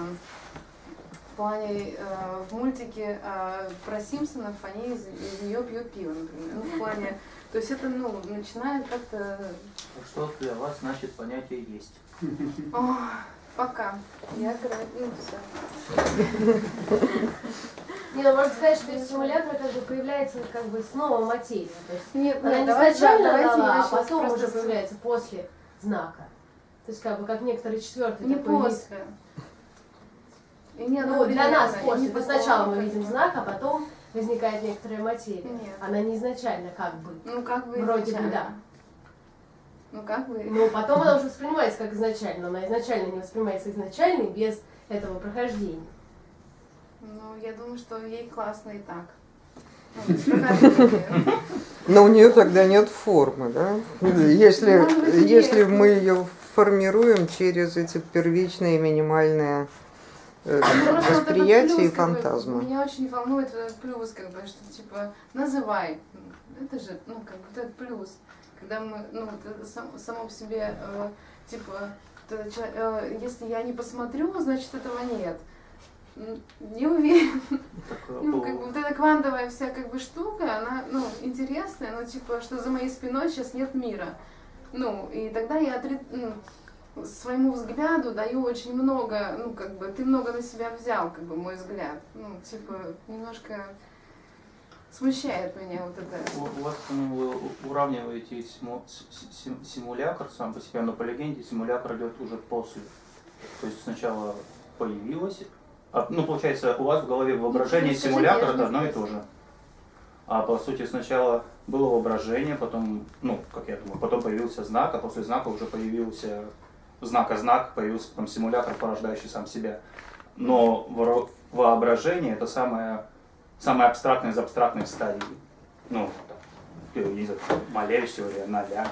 плане, э, в мультике э, про Симпсонов они из, из нее пьют пиво, например. Ну, в плане, то есть это, ну, начинает как-то, Что для вас значит понятие есть? о, пока, я, ну, все. Не, ну можно сказать, что из симулятора как бы появляется как бы снова материя. То есть Нет, она нет, не давайте, изначально да, давайте дала, а потом уже появляется после знака. То есть как бы как некоторый четвертый Не после. И не Ну, для нас после. такого, сначала мы видим бы. знак, а потом возникает некоторая материя. Нет. Она не изначально как бы. Ну, как бы Вроде бы изначально. да. Ну, как бы... Но потом она уже воспринимается как изначально. но Она изначально не воспринимается изначальной без этого прохождения. Ну, я думаю, что ей классно и так. Ну. Но у нее тогда нет формы, да? Если, быть, если мы ее формируем через эти первичные минимальные э, этот восприятия и плюс, как бы, фантазмы. Меня очень волнует этот плюс, как бы, что типа называй. Это же, ну, как бы этот плюс. Когда мы, ну, вот это сам- само по себе, э, типа, это э, если я не посмотрю, значит этого нет. Не уверен. Ну, как бы вот эта квантовая вся как бы штука, она, ну, интересная, но типа, что за моей спиной сейчас нет мира. Ну, и тогда я отри- ну, своему взгляду даю очень много, ну, как бы, ты много на себя взял, как бы, мой взгляд. Ну, типа, немножко смущает меня вот это. У, у вас ну, вы уравниваете симу- сим- симулятор сам по себе, но по легенде симулятор идет уже после. То есть сначала появилось, а, ну получается у вас в голове воображение Ну, скажите, симулятор я это одно и то же. А по сути сначала было воображение, потом, ну, как я думаю, потом появился знак, а после знака уже появился знак, а знак появился потом симулятор, порождающий сам себя. Но воображение это самое, самое абстрактное из абстрактных стадий. Ну, там, не знаю, Малевич теория, ноля.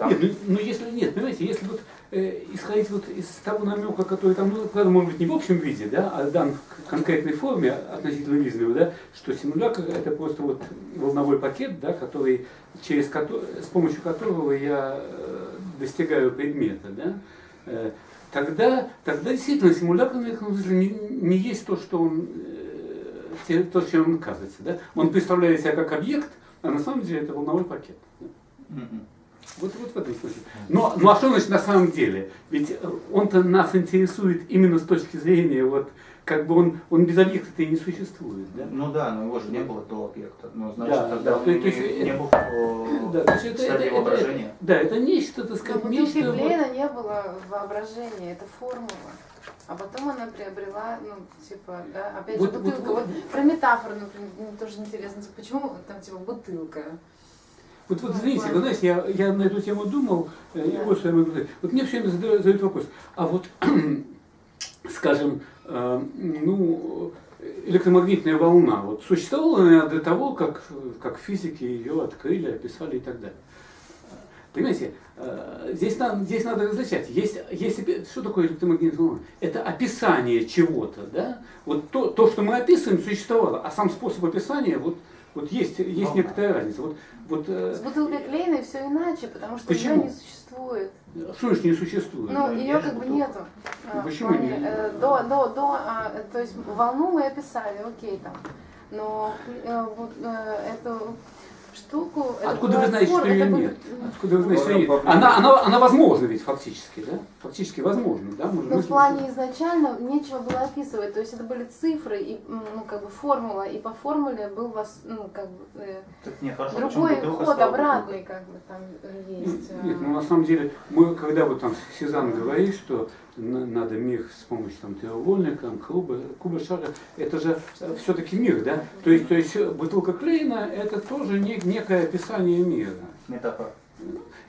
Там, Нет, ну, ну, если нет, понимаете, если вот э, исходить вот из того намека, который там, ну, правда, может быть, не в общем виде, да, а дан в конкретной форме относительно Визнера, да, что симулятор это просто вот волновой пакет, да, который, через с помощью которого я э, достигаю предмета, да, э, тогда, тогда действительно симулятор смысле не, не есть то, что он, э, то, чем он кажется, да. Он представляет себя как объект, а на самом деле это волновой пакет. да. Вот, вот в этом смысле. Но, ну а что значит на самом деле? Ведь э, он-то нас интересует именно с точки зрения, вот, как бы он, он без объекта-то и не существует, да? Ну да, но его же не было до объекта. Ну, значит, Да, тогда да, он то не, есть, э, не был в Да, то есть это, это, воображения. это- да, это нечто, так сказать, бутылке нечто... вот- не было воображения, это формула. А потом она приобрела, ну, типа, да, опять Вот- же, вот- бутылка. Вот, про метафору, например, мне тоже интересно, типа, почему там, типа, бутылка? Вот, вот извините, вы знаете, я, я на эту тему думал, э, и вот что я могу сказать. Вот мне все время задают, задают вопрос, а вот, скажем, э, ну, электромагнитная волна, вот существовала она до того, как, как физики ее открыли, описали и так далее. Понимаете, э, здесь надо, здесь надо различать. Есть, есть, что такое электромагнитная волна? Это описание чего-то, да? Вот то, то, что мы описываем, существовало, а сам способ описания, вот Вот есть, есть некоторая разница. Вот, вот, э, С бутылкой клееной все иначе, потому что Почему? ее не существует. что ж не существует? Ну, Да, ее как бы бутылка. нету. А, в Почему не- э, До, до, до, а, то есть волну мы описали, окей там. Но э, вот э, эту штуку... это Откуда вы знаете, что ее нет? Откуда вы знаете, что ее нет? Она, она, она возможна ведь фактически, да? Фактически возможно, да? Может, Но мы- в плане изначально нечего было описывать, то есть это были цифры и ну как бы формула, и по формуле был вас ну как бы э, Так нет, хорошо, другой ход обратный как бы там э, есть. Нет, а. ну на самом деле, мы, когда вот там Сезанн говорит, что надо мир с помощью там, треугольника, куба, куба шара, это же все-таки мир, да? То есть, то есть э, бутылка Клейна это тоже не- некое описание мира. Метафора.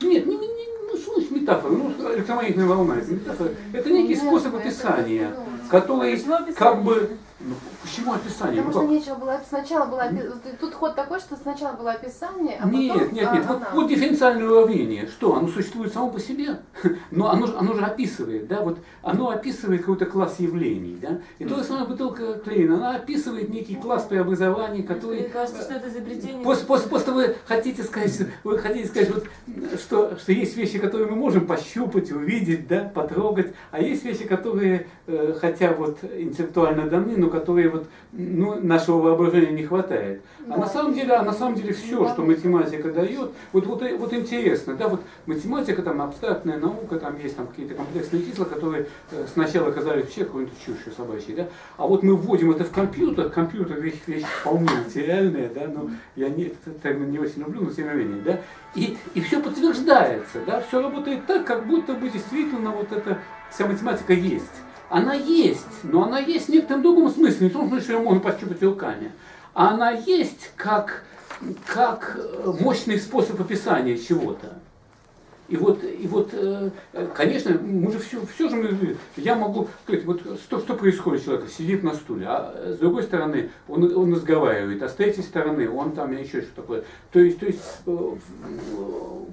Нет, не, не, ну значит метафора? Ну, электромагнитная волна, это метафора. Это некий Нет, способ описания, который как бы... Ну, почему описание? Потому Ну, что нечего было, сначала было, тут ход такой, что сначала было описание, а Нет, потом нет, а, нет. Вот, вот дифференциальное уравнение. Что? Оно существует само по себе, но оно, же- оно же описывает, да, вот оно описывает какой-то класс явлений, да. И то же самое бутылка Клейна, она описывает некий класс преобразований, который Мне кажется, что это изобретение. После, после, после вы хотите сказать, вы хотите сказать, вот, что, что есть вещи, которые мы можем пощупать, увидеть, да, потрогать, а есть вещи, которые, э, хотя вот интеллектуально даны, но которые вот, ну, нашего воображения не хватает. А на самом деле, а на самом деле все, что математика дает, вот, вот, вот интересно, да, вот математика, там абстрактная наука, там есть там какие-то комплексные числа, которые э, сначала казались вообще какой-то чушью собачьей, да, а вот мы вводим это в компьютер, компьютер вещь, вещь вполне материальная, да, но я не, этот термин не очень люблю, но тем не менее, да, и, и все подтверждается, да, все работает так, как будто бы действительно вот эта вся математика есть. Она есть, но она есть в некотором другом смысле, не в том смысле, что ее можно пощупать руками. Она есть как, как э, мощный способ описания чего-то. И вот, и вот, э, конечно, мы же все, все же мы, я могу сказать, вот что, что происходит человек, сидит на стуле, а с другой стороны он, он разговаривает, а с третьей стороны он там еще что такое. То есть, то есть э,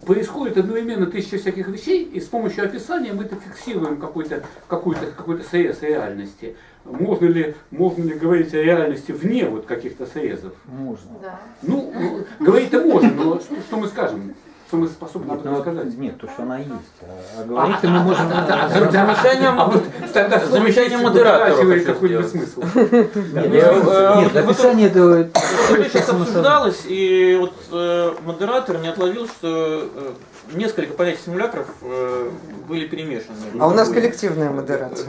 происходит одновременно тысяча всяких вещей, и с помощью описания мы это фиксируем какой-то, какой-то, какой-то срез реальности. Можно ли, можно ли говорить о реальности вне вот каких-то срезов? Можно. Да. Ну, э, говорить-то можно, но что, что мы скажем? Что мы способны об Нет, ну, этом вот, сказать? нет, то, что она есть. А, а говорить-то мы можем... Зам- Замечание, А замечание модератора сделать. смысл. Нет, Нет, э, нет, вот описание этого... Это сейчас обсуждалось, и вот э, модератор не отловил, что э, несколько понятий симулякров э, были перемешаны. А у нас коллективная модерация.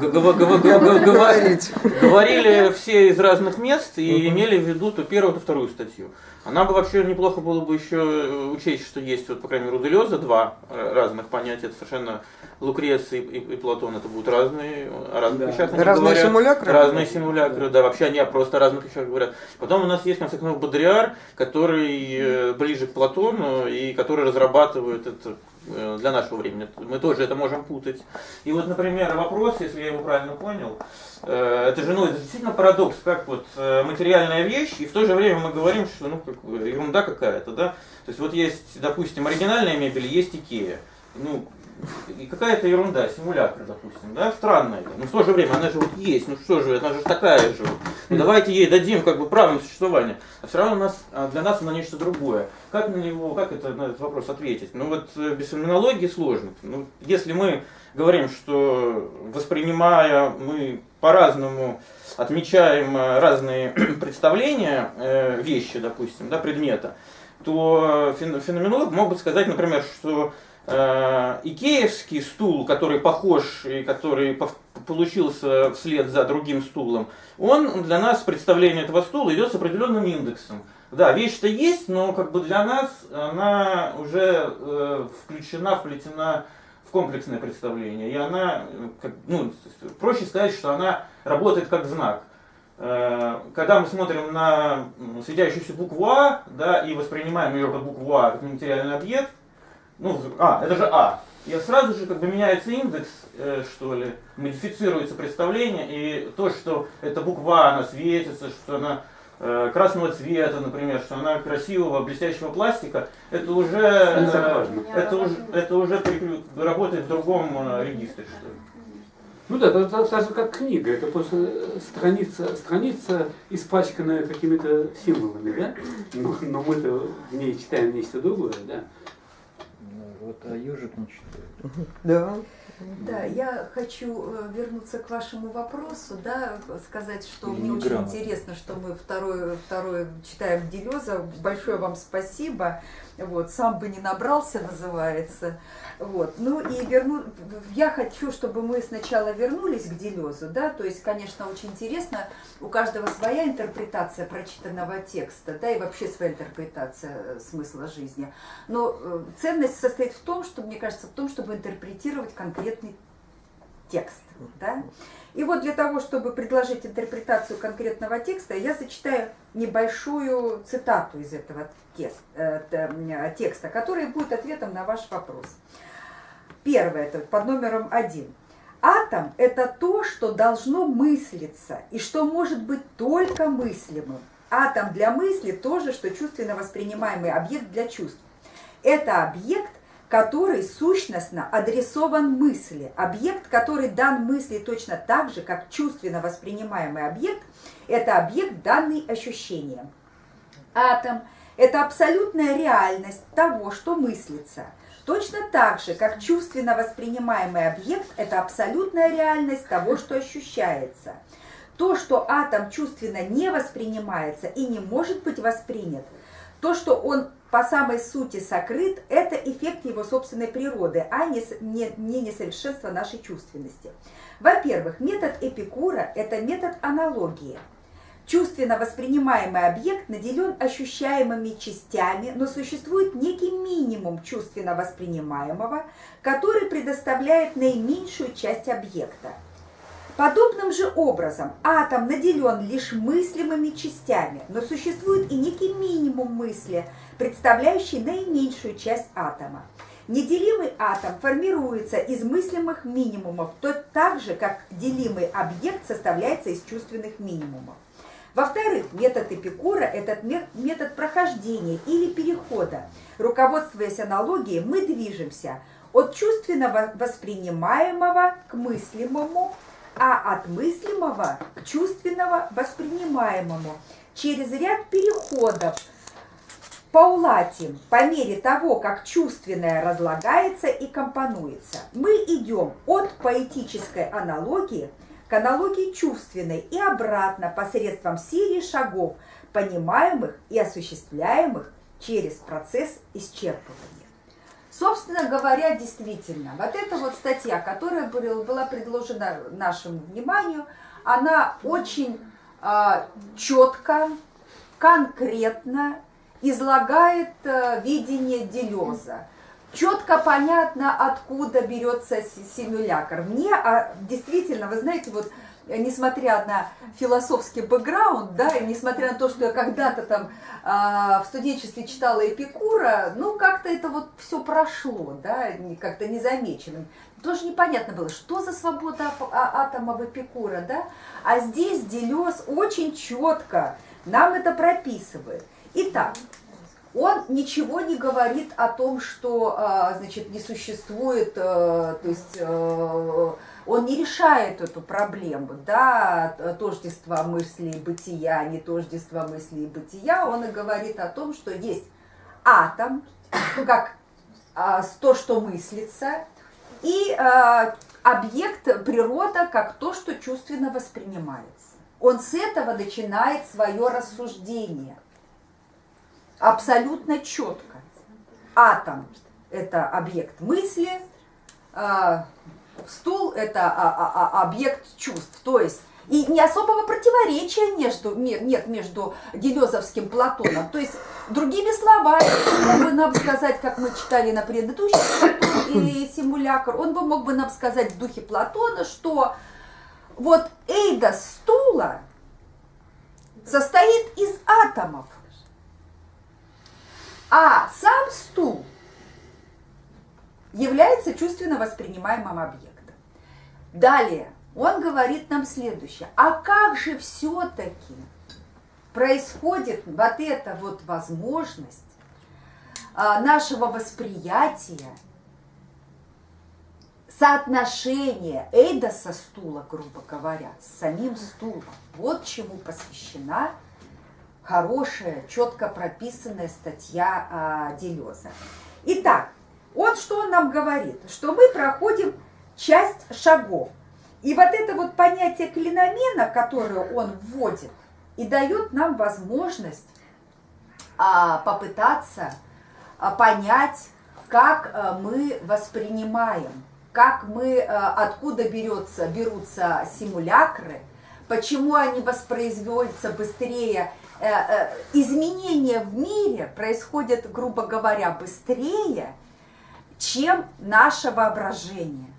Говорили все из разных мест и имели в виду то первую, то вторую статью. А нам бы вообще неплохо было бы еще э, учесть, что есть, вот, по крайней мере, у Делеза два э, разных понятия. Это совершенно Лукреций и, и Платон, это будут разные, о разных Да. вещах они Разные говорят. симулякры? Разные симулякры, да, вообще они о просто разных вещах говорят. Потом у нас есть, в конце концов, Бодриар, который э, ближе к Платону и который разрабатывает это э, для нашего времени. Мы тоже это можем путать. И вот, например, вопрос, если я его правильно понял, э, это же, ну, это действительно парадокс, как вот э, материальная вещь, и в то же время мы говорим, что, ну, как ерунда какая-то, да. То есть вот есть, допустим, оригинальная мебель, есть Икея. Ну, и какая-то ерунда, симулятор, допустим, да, странная. Но в то же время она же вот есть, ну что же, она же такая же. Ну давайте ей дадим как бы право на существование. А все равно у нас, а для нас она нечто другое. Как на него, как это, на этот вопрос ответить? Ну вот э, без феноменологии сложно. Ну, если мы говорим, что воспринимая мы по-разному отмечаем э, разные представления э, вещи, допустим, да, предмета, то фен- феноменолог мог бы сказать, например, что э, икеевский стул, который похож и который получился вслед за другим стулом, он для нас представление этого стула идет с определенным индексом. Да, вещь-то есть, но как бы для нас она уже э, включена, вплетена в комплексное представление. И она, как, ну, проще сказать, что она работает как знак. Э, Когда мы смотрим на светящуюся букву А, да, и воспринимаем ее как букву А, как материальный объект, ну, а, это же А. И сразу же как бы меняется индекс, э, что ли, модифицируется представление, и то, что эта буква, А, она светится, что она э, красного цвета, например, что она красивого, блестящего пластика, это уже, э, это уже, это уже работает в другом э, регистре, что ли. Ну да, это так, так же как книга, это просто э, страница, страница испачканная какими-то символами, да? Но, но мы-то в ней читаем нечто другое, да? Вот, а ежик не читает. Да. Да, я хочу э, вернуться к вашему вопросу, да, сказать, что Или мне очень интересно, что мы второе, второе читаем Делеза. Большое вам спасибо. Вот, сам бы не набрался, называется. Вот. Ну и верну... я хочу, чтобы мы сначала вернулись к Делезу, да, то есть, конечно, очень интересно, у каждого своя интерпретация прочитанного текста, да, и вообще своя интерпретация э, смысла жизни. Но э, ценность состоит в том, что, мне кажется, в том, чтобы интерпретировать конкретный текст. Да? И вот для того, чтобы предложить интерпретацию конкретного текста, я зачитаю небольшую цитату из этого э, текста, который будет ответом на ваш вопрос. Первое, это под номером один. Атом – это то, что должно мыслиться и что может быть только мыслимым. Атом для мысли – то же, что чувственно воспринимаемый объект для чувств. Это объект, который сущностно адресован мысли. Объект, который дан мысли точно так же, как чувственно воспринимаемый объект, это объект, данный ощущением. Атом – это абсолютная реальность того, что мыслится. Точно так же, как чувственно воспринимаемый объект – это абсолютная реальность того, что ощущается. То, что атом чувственно не воспринимается и не может быть воспринят, то, что он по самой сути сокрыт, это эффект его собственной природы, а не, не, не несовершенство нашей чувственности. Во-первых, метод Эпикура – это метод аналогии. Чувственно воспринимаемый объект наделен ощущаемыми частями, но существует некий минимум чувственно воспринимаемого, который предоставляет наименьшую часть объекта. Подобным же образом атом наделен лишь мыслимыми частями, но существует и некий минимум мысли, представляющий наименьшую часть атома. Неделимый атом формируется из мыслимых минимумов, то так же, как делимый объект составляется из чувственных минимумов. Во-вторых, метод Эпикура – это ме- метод прохождения или перехода. Руководствуясь аналогией, мы движемся от чувственного воспринимаемого к мыслимому, а от мыслимого к чувственного воспринимаемому через ряд переходов Паулатим, по мере того, как чувственное разлагается и компонуется, мы идем от поэтической аналогии к аналогии чувственной и обратно посредством серии шагов, понимаемых и осуществляемых через процесс исчерпывания. Собственно говоря, действительно, вот эта вот статья, которая была предложена нашему вниманию, она очень а, четко, конкретно излагает э, видение Делеза. Четко понятно, откуда берется си- симулятор. Мне а, действительно, вы знаете, вот э, несмотря на философский бэкграунд, да, и несмотря на то, что я когда-то там а, в студенчестве читала Эпикура, ну, как-то это вот все прошло, да, как-то незамеченным. Тоже непонятно было, что за свобода а- атома в Эпикура, да, а здесь Делез очень четко нам это прописывает. Итак, он ничего не говорит о том, что, а, значит, не существует, э, то есть э, он не решает эту проблему, да, т- тождества мысли и бытия, не тождества мысли и бытия, он и говорит о том, что есть атом, как а, то, что мыслится, и а, объект природа как то, что чувственно воспринимается. Он с этого начинает свое рассуждение – абсолютно четко. Атом – это объект мысли, а, стул – это а, а, объект чувств. То есть и не особого противоречия между, ме- нет между Делезовским Платоном. То есть, другими словами, он бы нам сказать, как мы читали на предыдущем Платон и симулякр, он бы мог бы нам сказать в духе Платона, что вот эйдос стула состоит из атомов. А сам стул является чувственно воспринимаемым объектом. Далее он говорит нам следующее. А как же все-таки происходит вот эта вот возможность а, нашего восприятия соотношение Эйдоса стула, грубо говоря, с самим стулом. Вот чему посвящена хорошая, четко прописанная статья а, Делеза. Итак, вот что он нам говорит, что мы проходим часть шагов. И вот это вот понятие клиномена, которое он вводит, и дает нам возможность а, попытаться а, понять, как а, мы воспринимаем, как мы, а, откуда берется, берутся симулякры, почему они воспроизводятся быстрее. Э, э, изменения в мире происходят, грубо говоря, быстрее, чем наше воображение.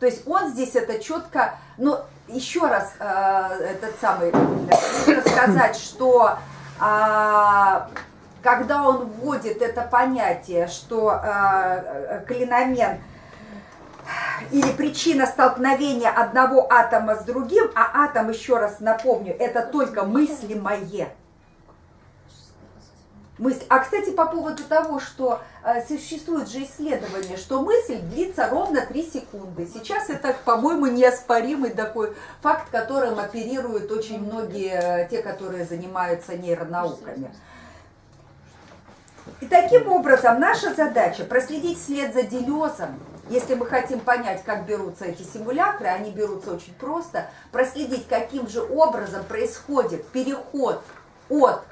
То есть он здесь это четко, ну, еще раз э, этот самый, нужно сказать, что э, когда он вводит это понятие, что э, клиномен или причина столкновения одного атома с другим, а атом, еще раз напомню, это только мыслимое. Мысль. А, кстати, по поводу того, что э, существует же исследование, что мысль длится ровно 3 секунды. Сейчас это, по-моему, неоспоримый такой факт, которым оперируют очень многие, э, те, которые занимаются нейронауками. И таким образом наша задача проследить след за Делезом, если мы хотим понять, как берутся эти симулякры, они берутся очень просто, проследить, каким же образом происходит переход от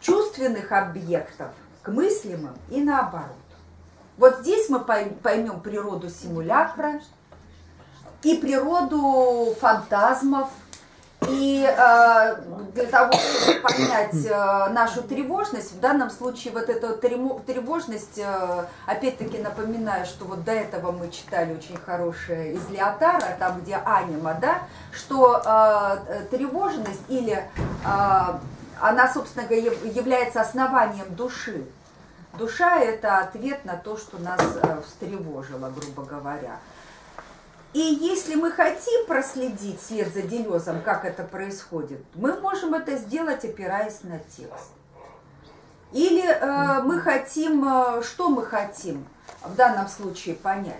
чувственных объектов к мыслимым и наоборот. Вот здесь мы поймем природу симулякра и природу фантазмов, и э, для того, чтобы понять э, нашу тревожность, в данном случае вот эта тревожность, э, опять-таки напоминаю, что вот до этого мы читали очень хорошее из Леотара, там где анима, да, что э, тревожность или э, она, собственно говоря, является основанием души. Душа – это ответ на то, что нас э, встревожило, грубо говоря. И если мы хотим проследить след за Делезом, как это происходит, мы можем это сделать, опираясь на текст. Или э, мы хотим, э, что мы хотим в данном случае понять?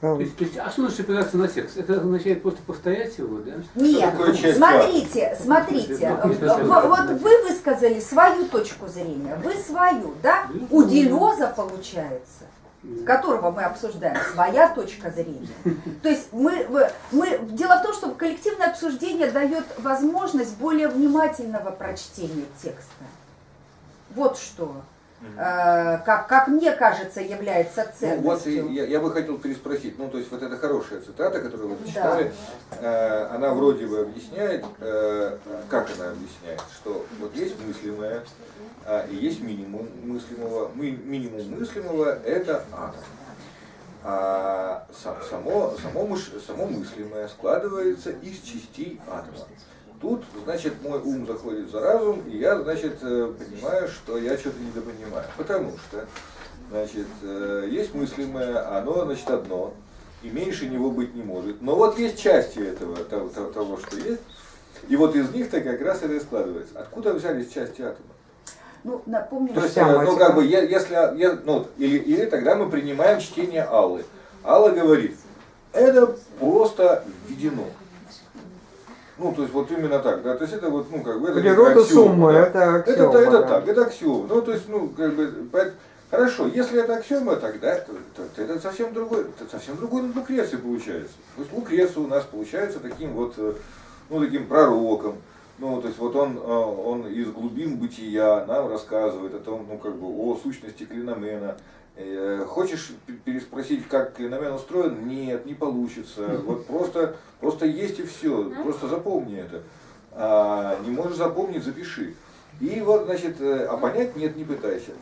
То есть, то есть, а что значит опираться на текст? Это означает просто повторять его, да? Нет, смотрите, смотрите. Вот вы высказали свою точку зрения, вы свою, да? У Делеза получается которого мы обсуждаем, своя точка зрения. То есть мы, мы, дело в том, что коллективное обсуждение дает возможность более внимательного прочтения текста. Вот что. Э, как, как мне кажется, является ценностью. Ну, вот я, я бы хотел переспросить, ну то есть вот эта хорошая цитата, которую вы читали, да. э, она вроде бы объясняет, э, как она объясняет, что вот есть мыслимое, э, и есть минимум мыслимого. Мы, минимум мыслимого это атом. А само, само, само мыслимое складывается из частей атома. Тут, значит, мой ум заходит за разум, и я, значит, э, понимаю, что я что-то недопонимаю. Потому что, значит, э, есть мыслимое, оно, значит, одно, и меньше него быть не может. Но вот есть части этого, того, того что есть, и вот из них-то как раз это и складывается. Откуда взялись части атома? Ну, напомню, То есть, э, ну, как бы, если, я, ну, или, или тогда мы принимаем чтение Аллы. Алла говорит, это просто введено. Ну, то есть вот именно так, да, то есть это вот, ну, как бы, это Природа аксиома, суммы, да. это аксиома. Это, это, да. так, это аксиома. Ну, то есть, ну, как бы, хорошо, если это аксиома, тогда то, то, то это совсем другой, это совсем другой Лукреция получается. То есть Лукреция у нас получается таким вот, э, ну, таким пророком, ну, то есть вот он, э, он из глубин бытия нам рассказывает о том, ну, как бы, о сущности клиномена, хочешь переспросить, как клиномен устроен? Нет, не получится. Вот просто, просто есть и все. Просто запомни это. А, не можешь запомнить, запиши. И вот, значит, э, а понять нет, не пытайся.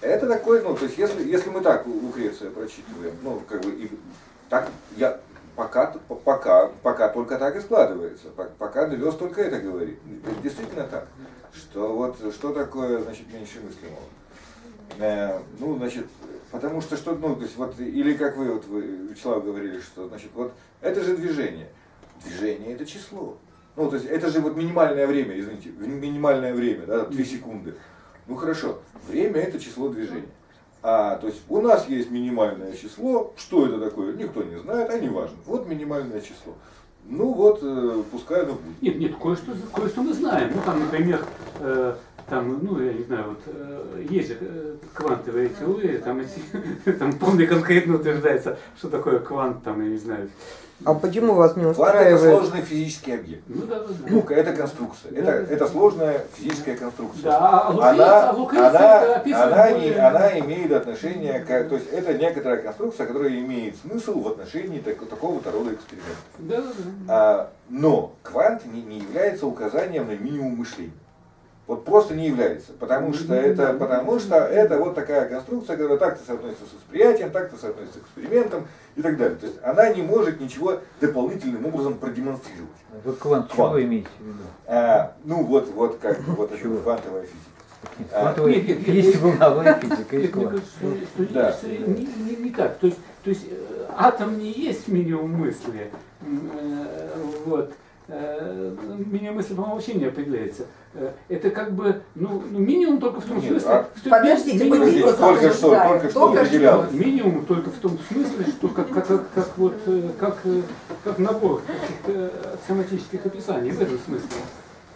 Это такой, ну, то есть, если, если мы так Лукреция прочитываем, ну, как бы, и так, я, пока, пока, пока только так и складывается, пока Делес только это говорит. Это действительно так, что вот, что такое, значит, меньше мыслимого. Э, ну, значит, потому что что, ну, то есть вот, или как вы, вот вы, Вячеслав, говорили, что, значит, вот, это же движение. Движение это число. Ну, то есть это же вот минимальное время, извините, минимальное время, да, 3 секунды. Ну хорошо, время это число движения. А, то есть у нас есть минимальное число. Что это такое, никто не знает, а не важно. Вот минимальное число. Ну вот, э, пускай оно будет. Нет, нет, кое-что, кое-что мы знаем. Ну, там, например, э, там, ну, я не знаю, вот, э, есть же э, квантовые теории, там, эти, там вполне конкретно утверждается, что такое квант, там, я не знаю. А почему вас не Квант устраивает? это сложный физический объект. Ну, да, да, да. Ну, это конструкция. Это, это сложная физическая конструкция. Да, а Лукреций- она, а она, это она, более- не, она имеет отношение к... То есть это некоторая конструкция, которая имеет смысл в отношении так- такого-то рода экспериментов. Да, да, да. А, но квант не, не является указанием на минимум мышления. Вот просто не является, потому что это, потому что это вот такая конструкция, которая так-то соотносится с восприятием, так-то соотносится к экспериментам и так далее. То есть она не может ничего дополнительным образом продемонстрировать. Вы квант, Квант. чего имеете в виду? А, ну вот, вот как вот это квантовая физика. А, квантовая- нет, нет, есть волновая физика, есть квант. что, что- Да. что не, не- не так. То есть, то есть э, атом не есть минимум мысли. Э, Вот. Э, Минимум мысли, по-моему, вообще не определяется. Э, Это как бы, ну, ну, минимум только в том Нет, смысле, а- что Подождите, минимум- подождите, Только что, только что Только что. определялось. Минимум только в том смысле, что как, как, как, как вот э, как, как набор каких-то аксиоматических описаний в этом смысле.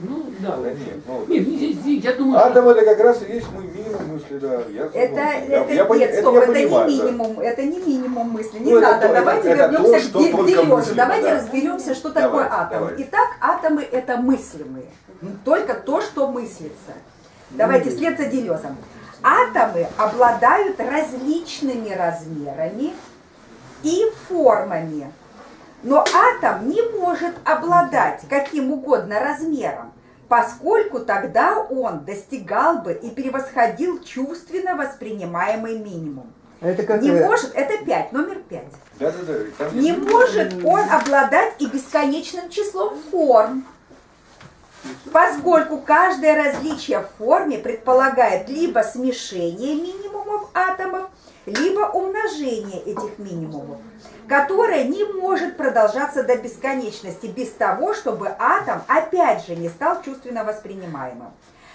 Ну да. Да нет, ну, Нет, здесь- здесь, я думаю, что- Атом это как раз и есть мой минимум мысли, да. Я, Это, ну, я- это, я нет, это стоп, я это понимаю, не да. минимум, это не минимум мысли. Не Ну, это надо, то- давайте это- это вернемся то, к что мыслимо, Давайте да. разберемся, что Давайте, такое атомы. давайте. Итак, атомы это мыслимые. Только то, что мыслится. Давайте вслед за Делезом. Атомы обладают различными размерами и формами. Но атом не может обладать каким угодно размером, поскольку тогда он достигал бы и превосходил чувственно воспринимаемый минимум. Это как Не э, может, это 5, номер 5. Да, да, да. там Не есть- может он обладать и бесконечным числом форм, поскольку каждое различие в форме предполагает либо смешение минимумов атомов, либо умножение этих минимумов, которое не может продолжаться до бесконечности без того, чтобы атом опять же не стал чувственно воспринимаемым.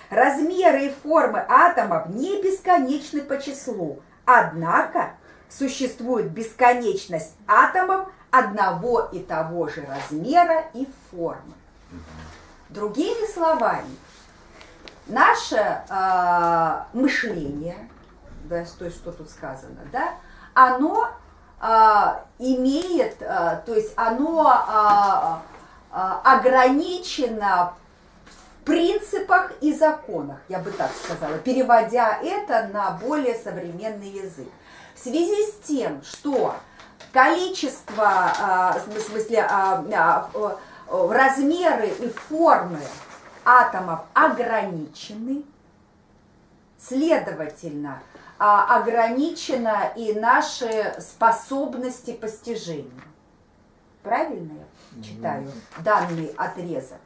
Размеры и формы атомов не бесконечны по числу, однако существует бесконечность атомов одного и того же размера и формы. Другими словами, наше э, мышление, да, то есть что тут сказано, да, оно имеет, э, то есть оно э, ограничено в принципах и законах, я бы так сказала, переводя это на более современный язык. В связи с тем, что количество, а, в смысле, а, а, размеры и формы атомов ограничены, следовательно, а, ограничена и наши способности постижения. Правильно я читаю данный отрезок?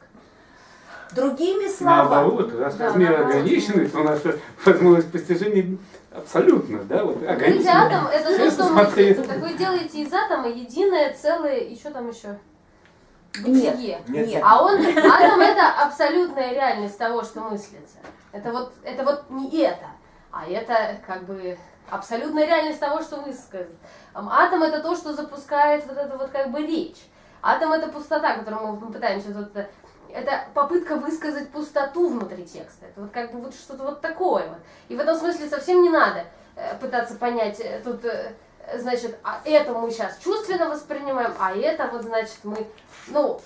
Другими словами, Наоборот, раз Да, размеры наоборот. ограничены, то наша возможность постижения абсолютно, да, вот Видите, ограничена. атом это то, что мыслится. Так вы делаете из атома единое целое, и что там еще? нет, Бытие. Нет. нет. А он, атом это абсолютная реальность того, что мыслится. Это вот, это вот не это, а это как бы абсолютная реальность того, что мыслится. Атом это то, что запускает вот это вот как бы речь. Атом это пустота, которую мы пытаемся тут... Это попытка высказать пустоту внутри текста. Это вот как бы вот что-то вот такое вот. И в этом смысле совсем не надо э, пытаться понять э, тут, э, значит, а это мы сейчас чувственно воспринимаем, а это вот, значит, мы, ну,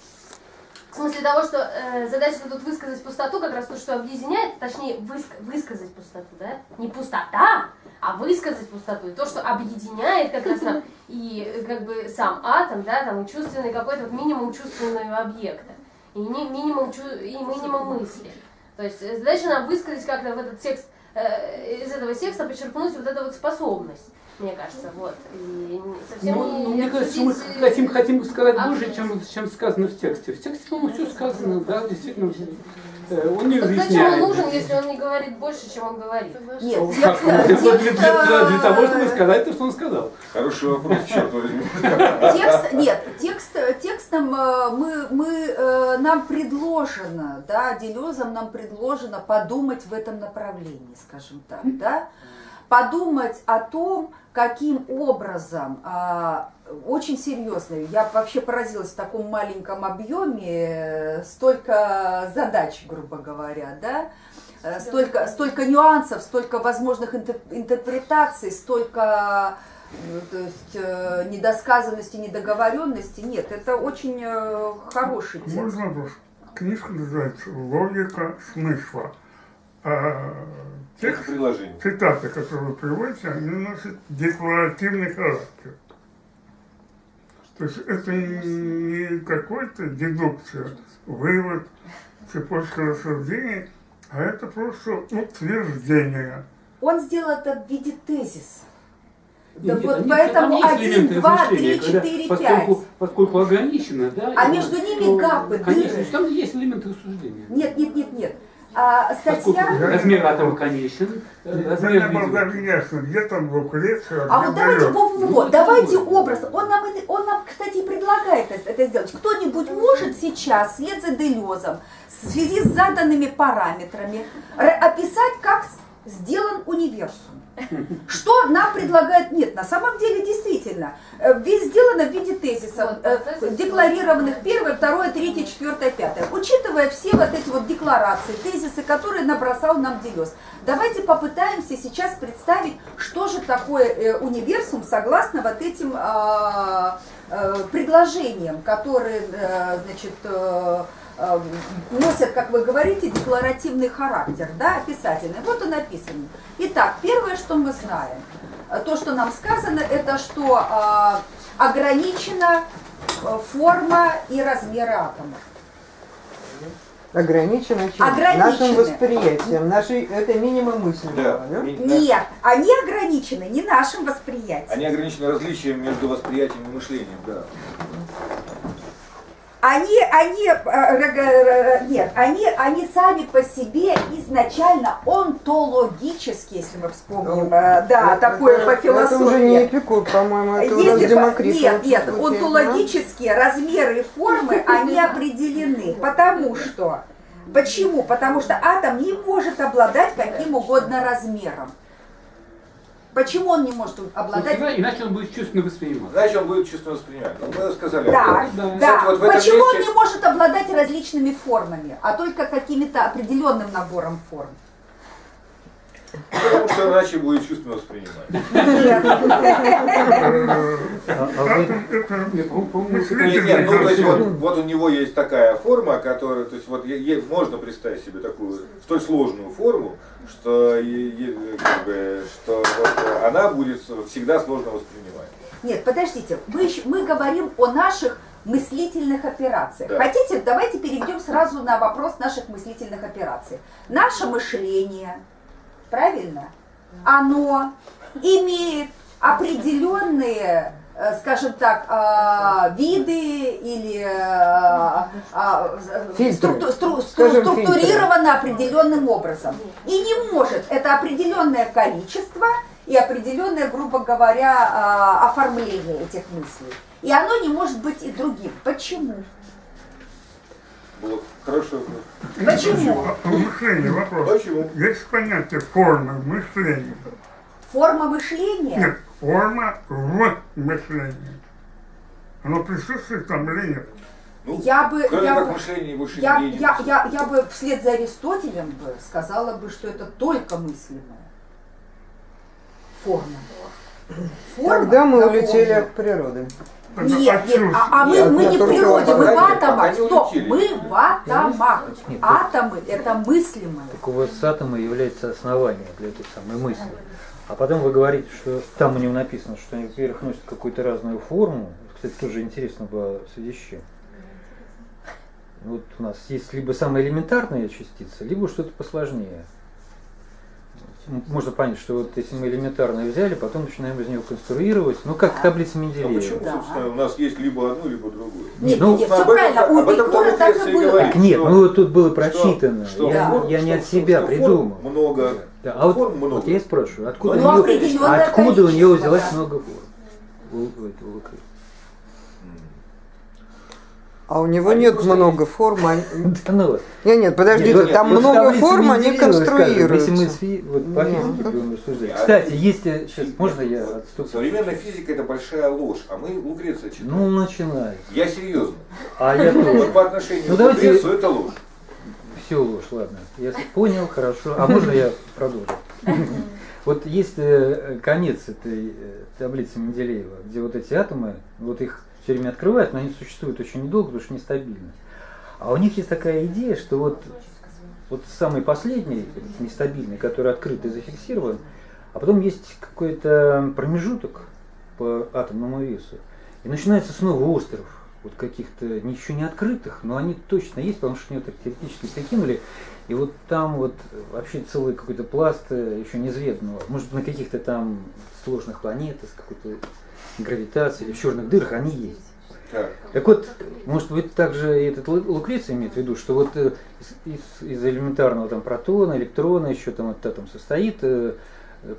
в смысле того, что э, задача тут высказать пустоту, как раз то, что объединяет, точнее, выск- высказать пустоту, да? Не пустота, а высказать пустоту. И то, что объединяет как раз нам и как бы сам атом, да, там и чувственный какой-то вот минимум чувственного объекта. И не, минимум, чу- и минимум мысли. То есть э, задача нам высказать как-то в этот текст, э, из этого текста подчеркнуть вот эту вот способность, мне кажется, вот. И не- совсем Ну, не ну, мне кажется, мы хотим, хотим сказать а- больше, чем, чем сказано в тексте. В тексте, по-моему, все сказано, да, действительно. э, Он не Так зачем разъясняет. он нужен, если он не говорит больше, чем он говорит? Нет, Ну, текст, как, для, для- для- для того, чтобы э, сказать то, что он сказал. Хороший вопрос, черт возьми. Текст, нет, текст, текстом э, мы, мы, нам предложено, да, Делезом нам предложено подумать в этом направлении, скажем так, да. подумать о том, каким образом, а, очень серьезно, я вообще поразилась в таком маленьком объеме, э, столько задач, грубо говоря, да, Э, столько, столько нюансов, столько возможных интер- интерпретаций, столько ну, то есть, э, недосказанности, недоговоренности. Нет, это очень э, хороший текст. Можно вопрос? Книжка называется «Логика смысла». А текст, приложение. цитаты, которые вы приводите, они носят декларативный характер. То есть это не какой-то дедукция, вывод, цепочка рассуждений, а это просто утверждение. Он сделал это в виде тезиса. Да Нет, вот нет, поэтому там есть один, элементы два, размышления, три, когда четыре, поскольку, пять. Поскольку ограничено, да. А между ними то, гапы, Конечно, дыры. там есть элементы рассуждения. Нет, нет, нет, нет. А статья... размер атома конечен, э, размер было даже ясно, где там Лукреция, А вот давайте, Гален. во, во, Ну, во, это давайте образ. Он нам, он нам, кстати, и предлагает это, сделать. Кто-нибудь может сейчас, вслед за Делезом, в связи с заданными параметрами, описать, как сделан универсум? Что нам предлагает? Нет, на самом деле действительно, э, ведь сделано в виде тезисов, Вот, э, декларированных первое, второе, третье, четвертое, пятое. Учитывая все вот эти вот декларации, тезисы, которые набросал нам Делез, давайте попытаемся сейчас представить, что же такое э, универсум согласно вот этим а, предложениям, которые, значит, носят, как вы говорите, декларативный характер, да, описательный. Вот он написан. Итак, первое, что мы знаем, э, то, что нам сказано, это что а, ограничена э, форма и размеры атома. Ограничено чем? Ограничены. Нашим восприятием. Нашей, это минимум мысленного. Да. да? Нет, они ограничены не нашим восприятием. Они ограничены различием между восприятием и мышлением, да. Они, они, э, р- нет, они, они сами по себе изначально онтологически, если мы вспомним, э, да, Это- такое это- по Это уже не философии. Эпикур, по-моему, это у нас Если по- Демокрит. нет, нет, звучит, да? онтологические размеры и формы, они определены. Потому что, почему? Потому что атом не может обладать каким угодно размером. Почему он не может обладать всегда, иначе он будет чувственно восприниматься. Значит, он будет чувственно воспринимать. Ну, мы сказали. Да, Да. да. Кстати, вот Почему он месте- не может обладать различными формами, а только какими-то определенным набором форм? Потому что иначе будет чувственно воспринимать. Ну то есть вот, у него есть такая форма, которая, то есть вот можно представить себе такую столь сложную форму, что, э, она будет всегда сложно воспринимать. Нет, подождите, мы, мы говорим о наших мыслительных операциях. Да. Хотите, давайте перейдем сразу на вопрос наших мыслительных операций. Наше мышление, правильно, оно имеет определенные, э, скажем так, а, виды или а, Фильтры. стру- Скажем, структурировано определенным образом. И не может это определенное количество и определенное, грубо говоря, оформление этих мыслей. И оно не может быть и другим. Почему? Было вопрос. Почему? Мышление, вопрос. Почему? Есть понятие формы мышления. Форма мышления? Нет, форма в мышлении. Оно присутствует там или нет? Ну, Я бы, я бы- мышление Я, я, присутствует. я, я бы вслед за Аристотелем бы сказала бы, что это только мысленная форма. Форма, Тогда мы улетели от природы. Нет, нет, а, а мы, Нет, мы не в природе, мы в атомах. Стоп, мы в атомах. Нет, Атомы это мыслимые. Так у вас атомы являются основанием для этой самой мысли. А потом вы говорите, что там у него написано, что они, во-первых, носят какую-то разную форму. Кстати, тоже интересно было в связи с чем. Вот у нас есть либо самая элементарная частица, либо что-то посложнее. Можно понять, что вот если мы элементарное взяли, потом начинаем из него конструировать, ну как таблица А Менделеева. почему, Да. собственно, у нас есть либо одно, либо другое? Нет, Ну, нет, все этом- правильно. У Эпикура так и было. Так нет, что- ну вот тут было что- прочитано. что я, форм- я не что- от себя что форм придумал. Много. Да, а вот, форм много. вот я и спрашиваю, откуда, Ну, у, него, определенное откуда у взялось да. много форм? У- у этого Лукреции? М. А у него Они нет много форм. они- ну. Нет, нет, подожди, Нет, там много форм, они конструируются. Если мы с фи- вот по Нет. физике будем рассуждать. Кстати, есть сейчас, можно я отступлю? Современная физика это большая ложь, а мы Лукреция читаем. Ну, начинай. Я серьезно. А я Вот тоже. по отношению Ну, к давайте- Лукрецию это ложь. Все ложь, ладно. Я понял, хорошо. А можно я продолжу? Вот есть э, конец этой э, таблицы Менделеева, где вот эти атомы, вот их все время открывают, но они существуют очень недолго, потому что нестабильны. А у них есть такая идея, что вот, вот самый последний, нестабильный, который открыт и зафиксирован, а потом есть какой-то промежуток по атомному весу, и начинается снова остров вот каких-то ничего не открытых, но они точно есть, потому что они так теоретически прикинули. И вот там вот вообще целый какой-то пласт э, еще неизведанного. Может быть, на каких-то там сложных планетах, с какой-то гравитацией или в черных дырах они есть. Так. Так вот, может быть, также и этот Лу- Лукреций имеет в виду, что вот э, из, из- из элементарного там протона, электрона, еще там этот атом состоит, э,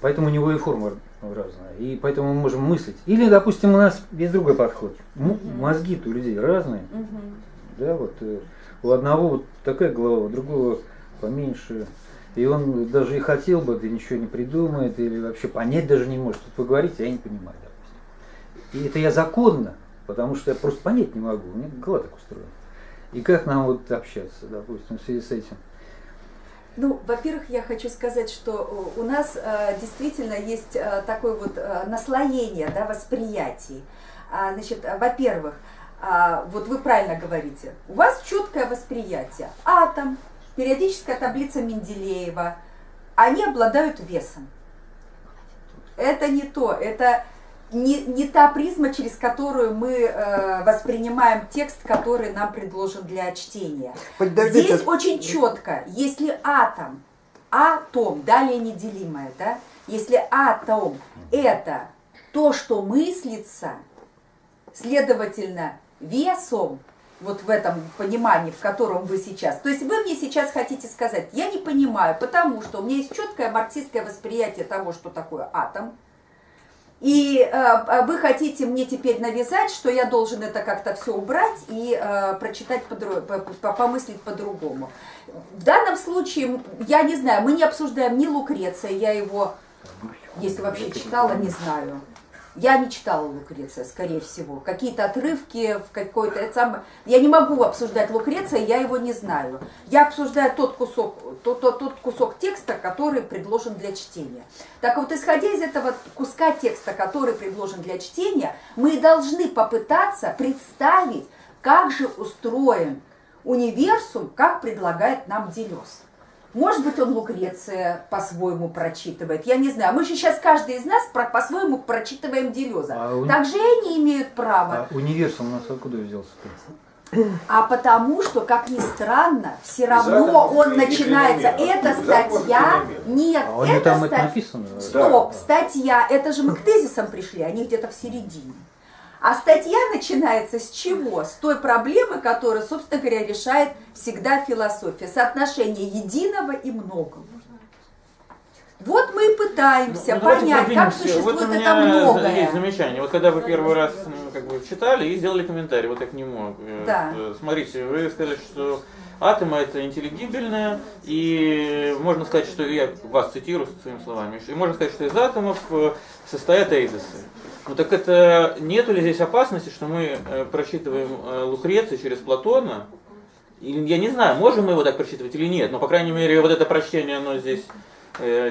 поэтому у него и форма разная, и поэтому мы можем мыслить. Или, допустим, у нас есть другой подход. М- Мозги-то у людей разные, да, вот у одного вот такая голова, у другого поменьше. И он даже и хотел бы, да ничего не придумает, или вообще понять даже не может. Тут вы говорите, я не понимаю, допустим. И это я законно, потому что я просто понять не могу, у меня голова так устроена. И как нам вот общаться, допустим, в связи с этим? Ну, во-первых, я хочу сказать, что у нас э, действительно есть э, такое вот э, наслоение да, восприятий. А, значит, э, во-первых, а, вот вы правильно говорите, у вас четкое восприятие. Атом, периодическая таблица Менделеева, они обладают весом. Это не то, это не, не та призма, через которую мы э, воспринимаем текст, который нам предложен для чтения. Подождите. Здесь очень четко, если атом, атом, далее неделимое, да, если атом это то, что мыслится, следовательно, весом, вот в этом понимании, в котором вы сейчас. То есть вы мне сейчас хотите сказать, я не понимаю, потому что у меня есть четкое марксистское восприятие того, что такое атом, и э, вы хотите мне теперь навязать, что я должен это как-то все убрать и э, прочитать, по- помыслить по-другому. В данном случае, я не знаю, мы не обсуждаем ни Лукреция, я его, если вообще читала, не знаю. Я не читала Лукреция, скорее всего. Какие-то отрывки в какой-то... Это. Я не могу обсуждать Лукреция, я его не знаю. Я обсуждаю тот кусок, тот, тот, тот кусок текста, который предложен для чтения. Так вот, исходя из этого куска текста, который предложен для чтения, мы должны попытаться представить, как же устроен универсум, как предлагает нам Делес. Может быть, он Лукреция по-своему прочитывает. Я не знаю. Мы же сейчас каждый из нас по-своему прочитываем Делеза. А у- Также и они имеют право. А универсум у нас откуда взялся-то? А потому что, как ни странно, все равно атомов он начинается. Эта статья. Нет, А него это там это статья. написано? Стоп, Да. статья. Это же мы к тезисам пришли, они где-то в середине. А статья начинается с чего? С той проблемы, которую, собственно говоря, решает всегда философия. Соотношение единого и многого. Вот мы и пытаемся Ну, понять, как существует вот у это меня многое. есть замечание. Вот когда вы первый раз ну, как бы читали и сделали комментарий, вот я к нему. э, Да. э, Смотрите, вы сказали, что атомы это интеллигибельное, и можно сказать, что я вас цитирую своими словами, и можно сказать, что из атомов э, состоят эйдосы. Ну так это нету ли здесь опасности, что мы э, прочитываем э, Лукреция через Платона? Я не знаю, можем мы его так прочитывать или нет, но по крайней мере вот это прочтение, оно здесь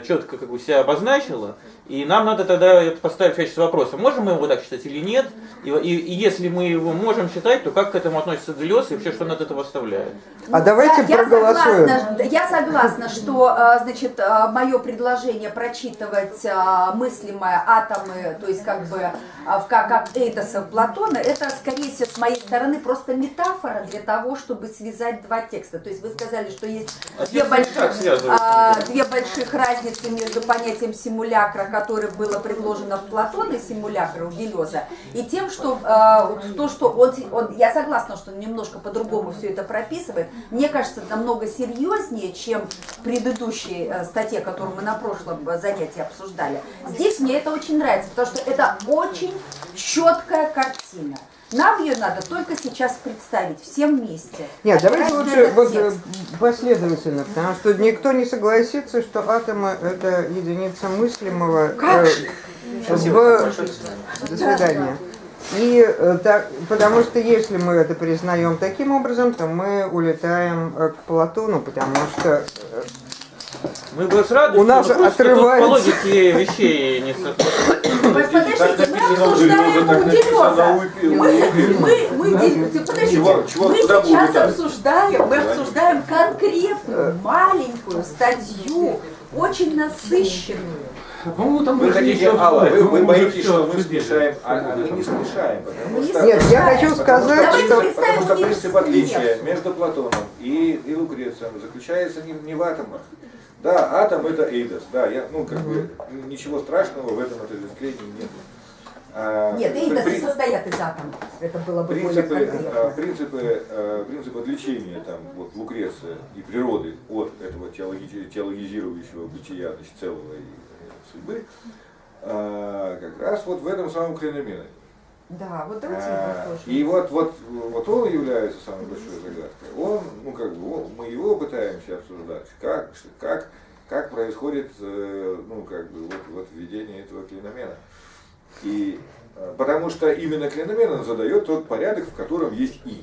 четко как бы себя обозначило, и нам надо тогда поставить в качестве вопроса, можем мы его так читать или нет, и, и- и если мы его можем читать, то как к этому относится Делес и вообще что он от этого оставляет? А давайте я, проголосуем. Я согласна, я согласна, что э, значит, мое предложение прочитывать э, мыслимые атомы, то есть как бы э, в- как, как Эйдосов Платона, это скорее всего с моей стороны просто метафора для того, чтобы связать два текста. То есть вы сказали, что есть А две больших, а, две больших разницы между понятием симулякра, которое было предложено в Платона, симулякра у Делеза, и тем, что вот то, что он, он, я согласна, что он немножко по-другому все это прописывает, мне кажется, намного серьезнее, чем в предыдущей э, статье, которую мы на прошлом э, занятии обсуждали. Здесь мне это очень нравится, потому что это очень четкая картина. Нам ее надо только сейчас представить, всем вместе. Нет, давайте Опираясь на лучше вот, э, текст. последовательно, потому что никто не согласится, что атомы это единица мыслимого. Как э, же? Спасибо в-. До свидания. И э, так, потому что если мы это признаем таким образом, то мы улетаем э, к Платону, потому что э, Мы бы с радостью, У нас но просто тут отрывается. по логике вещей не Подождите, мы обсуждаем у Делеза. Мы, подождите, сейчас обсуждаем, мы обсуждаем конкретную, маленькую статью, очень насыщенную. По-моему, там Вы хотите, Алла, вы, вы боитесь, что мы смешаем, а а мы не смешаем, потому Мы что... не нет, я хочу сказать, Давайте что Потому что принцип отличия между Платоном и, и Лукрецием заключается не, не в атомах. Да, атом это эйдос, да, я, ну как бы ничего страшного в этом отождествлении нет. А, Нет, эйдосы при- состоят из атомов. Это было бы принципы, конкретно. принципы, а, принципы отличения там, вот, Лукреция и природы от этого теологи- теологизирующего бытия значит, целого и э, судьбы, а, как раз вот в этом самом клиномене. Да, вот давайте А, тоже. И вот, вот, вот он является самой большой загадкой. Он, ну как бы, он- мы его пытаемся обсуждать, как, как, как происходит, э, ну как бы, вот, вот введение этого клиномена. И э, потому что именно клиномен он задает тот порядок, в котором есть и.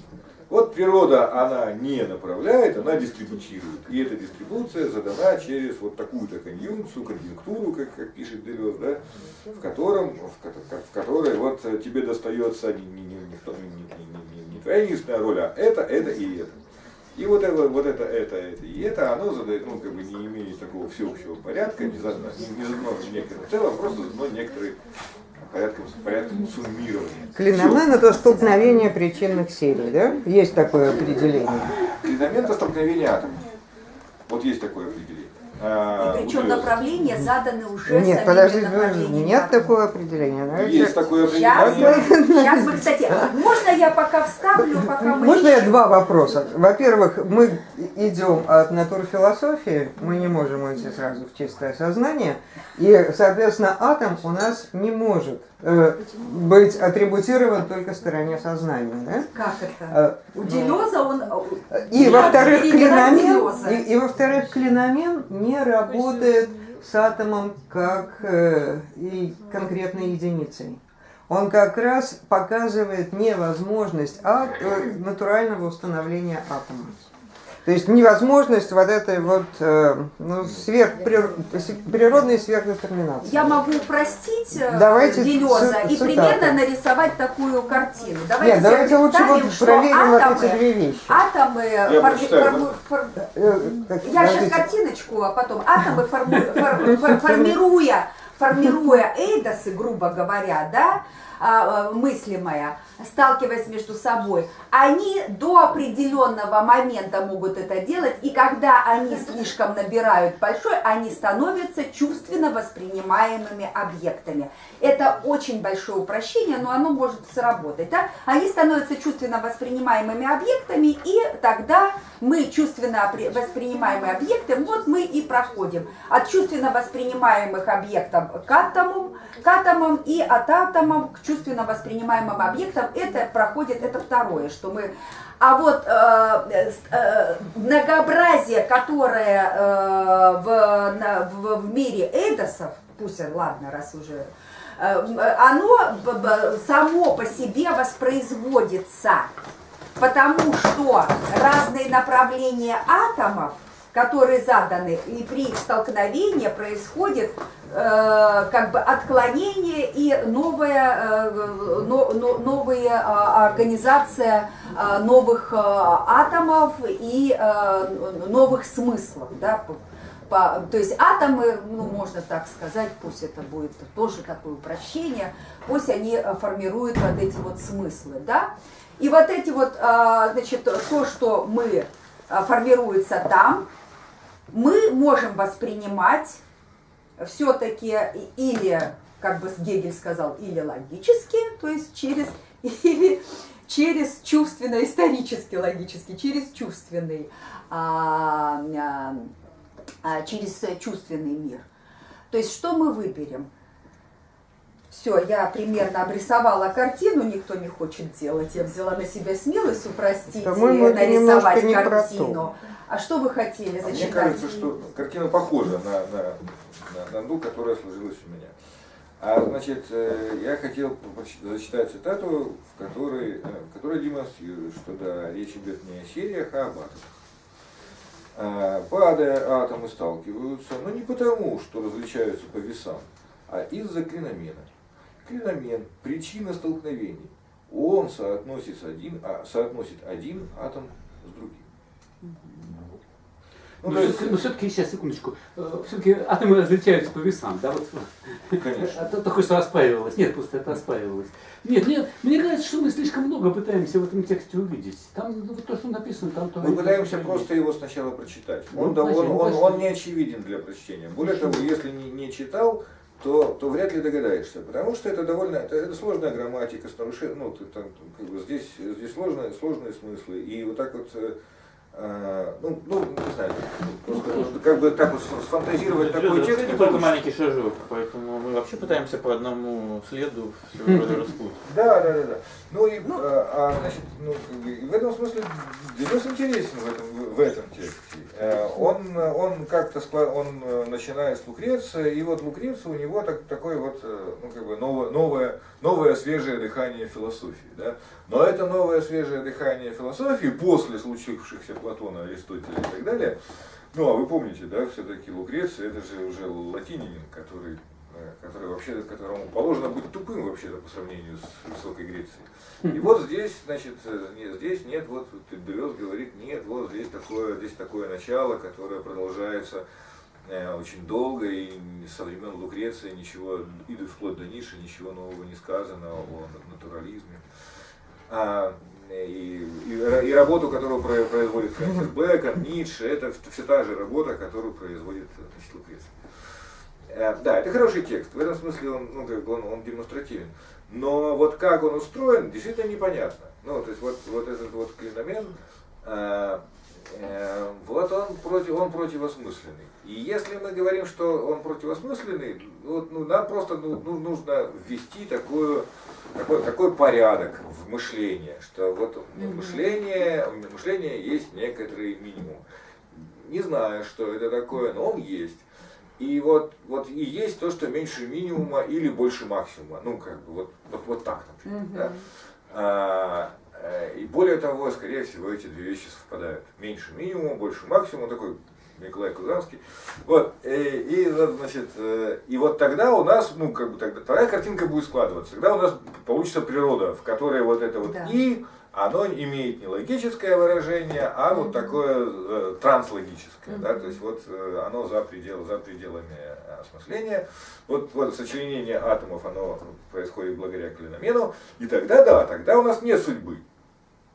Вот природа, она не направляет, она дистрибутирует. И эта дистрибуция задана через вот такую-то конъюнкцию, конъюнктуру, как, как пишет Делез, да, в, котором, в, в которой вот тебе достается не, не, не, не, не, не, не, твоя единственная роль, а это, это и это. И вот это, вот это, это, это и это, оно задает, ну, как бы не имеет такого всеобщего порядка, не задано, не, не задано в некотором целом, просто задано некоторый порядком, порядком суммирования. клиномен это столкновение причинных серий, да? Есть такое определение. Клиномент это столкновение атомов. Вот есть такое определение. А, И причем у Делеза. направления заданы уже Нет, направлениями нет такого определения. Давайте- Есть такое Сейчас определение. мы, сейчас мы, кстати, можно я пока вставлю, пока мы... Можно я два вопроса? Во-первых, мы идем от натурфилософии, мы не можем уйти сразу в чистое сознание, и, соответственно, атом у нас не может э, быть атрибутирован только стороне сознания. Да? Как это? Э, У Делеза он... И Я во-вторых, клиномен, и, и во-вторых, клиномен не работает с атомом как э, и конкретной единицей. Он как раз показывает невозможность а- э, натурального установления атома. То есть невозможность вот этой вот э, ну, сверхприр- природной сверхдетерминации. Я могу упростить э, Давайте Делеза и цитаты. примерно нарисовать такую картину. Давайте Нет, давайте лучше вот проверим вот атомы, эти две вещи. атомы Я фор- Э, Я сейчас картиночку, а потом атомы, формируя, формируя эйдосы, грубо говоря, да, мыслимое, сталкиваясь между собой, они до определенного момента могут это делать, и когда они слишком набирают большой, они становятся чувственно воспринимаемыми объектами. Это очень большое упрощение, но оно может сработать. Да? Они становятся чувственно воспринимаемыми объектами, и тогда мы чувственно воспринимаемые объекты, вот мы и проходим от чувственно воспринимаемых объектов к атомам, к атомам и от атомов к чувственно воспринимаемым объектам. Это проходит, это второе, что мы... А вот э, с- э, многообразие, которое э, в, на- в, в мире эйдосов, пусть, ладно, раз уже э, оно б- б- само по себе воспроизводится, потому что разные направления атомов, которые заданы, и при их столкновении происходит э, как бы отклонение и новая, э, но- но- новая организация а, новых а, атомов и новых смыслов, да, то есть атомы, ну, можно так сказать, пусть это будет тоже такое упрощение, пусть они э, формируют вот эти вот смыслы, да. И вот эти вот, а, значит, то, что мы а, формируется там, мы можем воспринимать все-таки или, как бы Гегель сказал, или логически, то есть через, или через чувственно-исторически логически, через чувственный, а, а, а, через чувственный мир. То есть что мы выберем? Все, я примерно обрисовала картину, никто не хочет делать. Я взяла на себя смелость упростить и нарисовать картину. А что вы хотели А Мне зачитать? кажется, что картина похожа на, на, на, на ту, которая сложилась у меня. А значит, э, я хотел зачитать цитату, в которой, э, которая демонстрирует, что да, речь идет не о сериях, а об атомах. А, Падая, атомы сталкиваются, но не потому, что различаются по весам, а из-за клиномена. Клиномен – причина столкновений. Он соотносит один, а, соотносит один атом с другим. Ну, Но то есть, все-таки, все-таки, сейчас, секундочку, все-таки атомы различаются по весам, да, вот. конечно. А то только что оспаривалось. Нет, просто это оспаривалось. Нет, нет, мне кажется, что мы слишком много пытаемся в этом тексте увидеть. Там ну, то, что написано, там то. Мы пытаемся просто его сначала прочитать. Он, Ну, он, значит, он, значит, он не очевиден для прочтения. Более того, если не, не читал, то, то вряд ли догадаешься. Потому что это довольно это, это сложная грамматика с нарушением. Ну, ты там, как бы здесь, здесь сложные, сложные смыслы. И вот так вот, э, ну, ну, не знаю, просто как бы так вот сфантазировать такой Люда, текст это не только маленький шажок, поэтому мы вообще пытаемся по одному следу все вроде распутать. Да, да, да, да. Ну и, а, а, значит, ну, в этом смысле Делес интересен в этом, в этом тексте. Э, Он, он как-то он э, начинает с Лукреция, и вот Лукреция у него так, такое вот, э, ну, как бы новое, новое, новое свежее дыхание философии. Да? Но это новое свежее дыхание философии после случившихся Платона, Аристотеля и так далее, ну, а вы помните, да, все-таки Лукреция, это же уже латинянин, который, э, который вообще, которому положено быть тупым вообще-то по сравнению с высокой Грецией. И вот здесь, значит, э, не- здесь нет, вот Делез говорит, нет, вот здесь такое, здесь такое начало, которое продолжается очень долго, и со времен Лукреции ничего, и вплоть до Ниши, ничего нового не сказано о натурализме. А, и, и, и работу, которую про- производит Фрэнсис Бэкон, Ницше, это все та же работа, которую производит значит, Лукреция. Э, Да, это хороший текст. В этом смысле он, ну, как бы он, он демонстративен. Но вот как он устроен, действительно непонятно. Ну, то есть вот, вот этот вот клиномен, э, э, вот он, против, он противосмысленный. И если мы говорим, что он противосмысленный, вот, ну, нам просто ну, ну, нужно ввести такую, такой, такой порядок в мышлении, что вот мышление, у мышления есть некоторый минимум. Не знаю, что это такое, но он есть. И вот, вот и есть то, что меньше минимума или больше максимума. Ну, как бы вот, вот, вот так, например. да. А, э, и более того, скорее всего, эти две вещи совпадают. Меньше минимума, больше максимума, такой Николай Кузанский. Вот, и, и, вот, значит, э, и вот тогда у нас, ну, как бы тогда, тогда картинка будет складываться. Тогда у нас получится природа, в которой вот это вот Да. и, оно имеет не логическое выражение, а вот такое э, транслогическое, да, то есть вот э, оно за, предел, за пределами э, осмысления. Вот, вот сочленение атомов, оно происходит благодаря клиномену, и тогда, да, тогда у нас нет судьбы.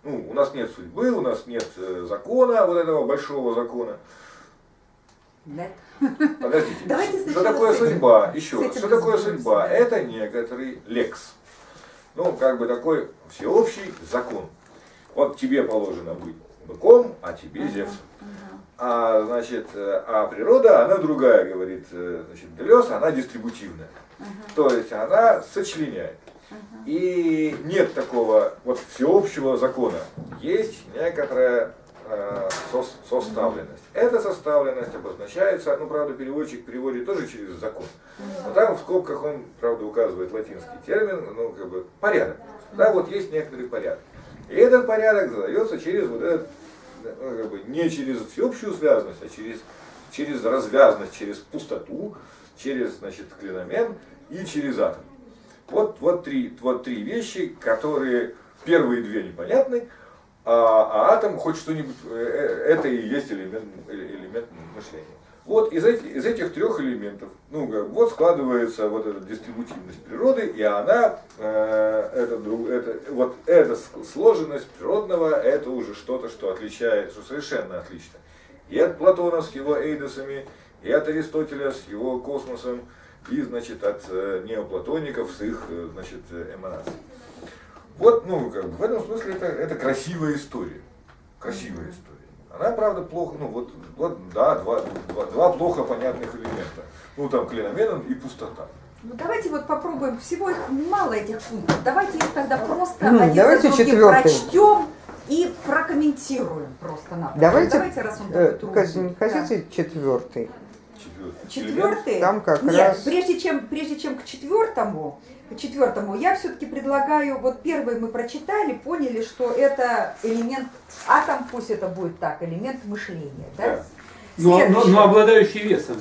Ну, у нас нет судьбы, у нас нет э, закона, вот этого большого закона. Нет. Подождите, Давайте что такое этим- судьба? Еще раз, что такое судьба? да. Это некоторый лекс. Ну, как бы такой всеобщий закон. Вот тебе положено быть быком, а тебе Зевсом. А, значит, э, а природа, она другая, говорит э, значит, Делес, она дистрибутивная. То есть она сочленяет. И нет такого вот всеобщего закона. Есть некоторая э, сос- составленность. Эта составленность обозначается, ну, правда, переводчик переводит тоже через закон. Но там в скобках он, правда, указывает латинский термин, ну, как бы, порядок. Да, вот есть некоторый порядок. И этот порядок задается через вот этот, ну, как бы, не через всеобщую связанность, а через, через развязность, через пустоту, через, значит, клиномен и через атом. Вот, вот, три, вот три вещи, которые первые две непонятны, а, а атом хоть что-нибудь, э, э, это и есть элемент, э, элемент мышления. Вот из, этих, из этих трех элементов, ну, вот складывается вот эта дистрибутивность природы, и она, э, это, это, вот эта сложенность природного, это уже что-то, что отличает, что совершенно отлично. И от Платона с его эйдосами, и от Аристотеля с его космосом, и, значит, от э, неоплатоников с их, э, значит, э, эманацией. Вот, ну, как бы, в этом смысле это, это красивая история. Красивая история. Она, правда, плохо, ну, вот, вот да, два, два, два плохо понятных элемента. Ну, там, клиномен и пустота. Ну давайте вот попробуем, всего их мало этих пунктов, давайте их тогда просто М, один давайте за другим прочтем и прокомментируем просто напросто. Давайте, давайте раз он э, такой не хотите четвертый? Четвертый. Четвертый? Там как Нет, раз- прежде чем, прежде чем к четвертому, к четвертому, я все-таки предлагаю, вот первый мы прочитали, поняли, что это элемент, атом, пусть это будет так, элемент мышления, да? Да. Но, но, но обладающий весом.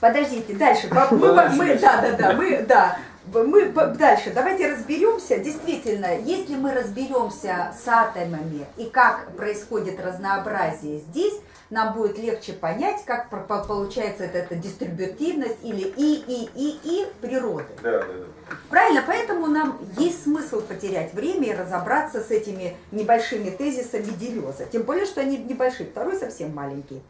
Подождите, дальше. Мы, мы- да, да, да, мы, да. Мы дальше, давайте разберемся. Действительно, если мы разберемся с атомами и как происходит разнообразие здесь, нам будет легче понять, как получается эта, эта дистрибутивность или и, и, и, и природы. Да, да, да. Правильно, поэтому нам есть смысл потерять время и разобраться с этими небольшими тезисами Делеза. Тем более, что они небольшие, второй совсем маленький.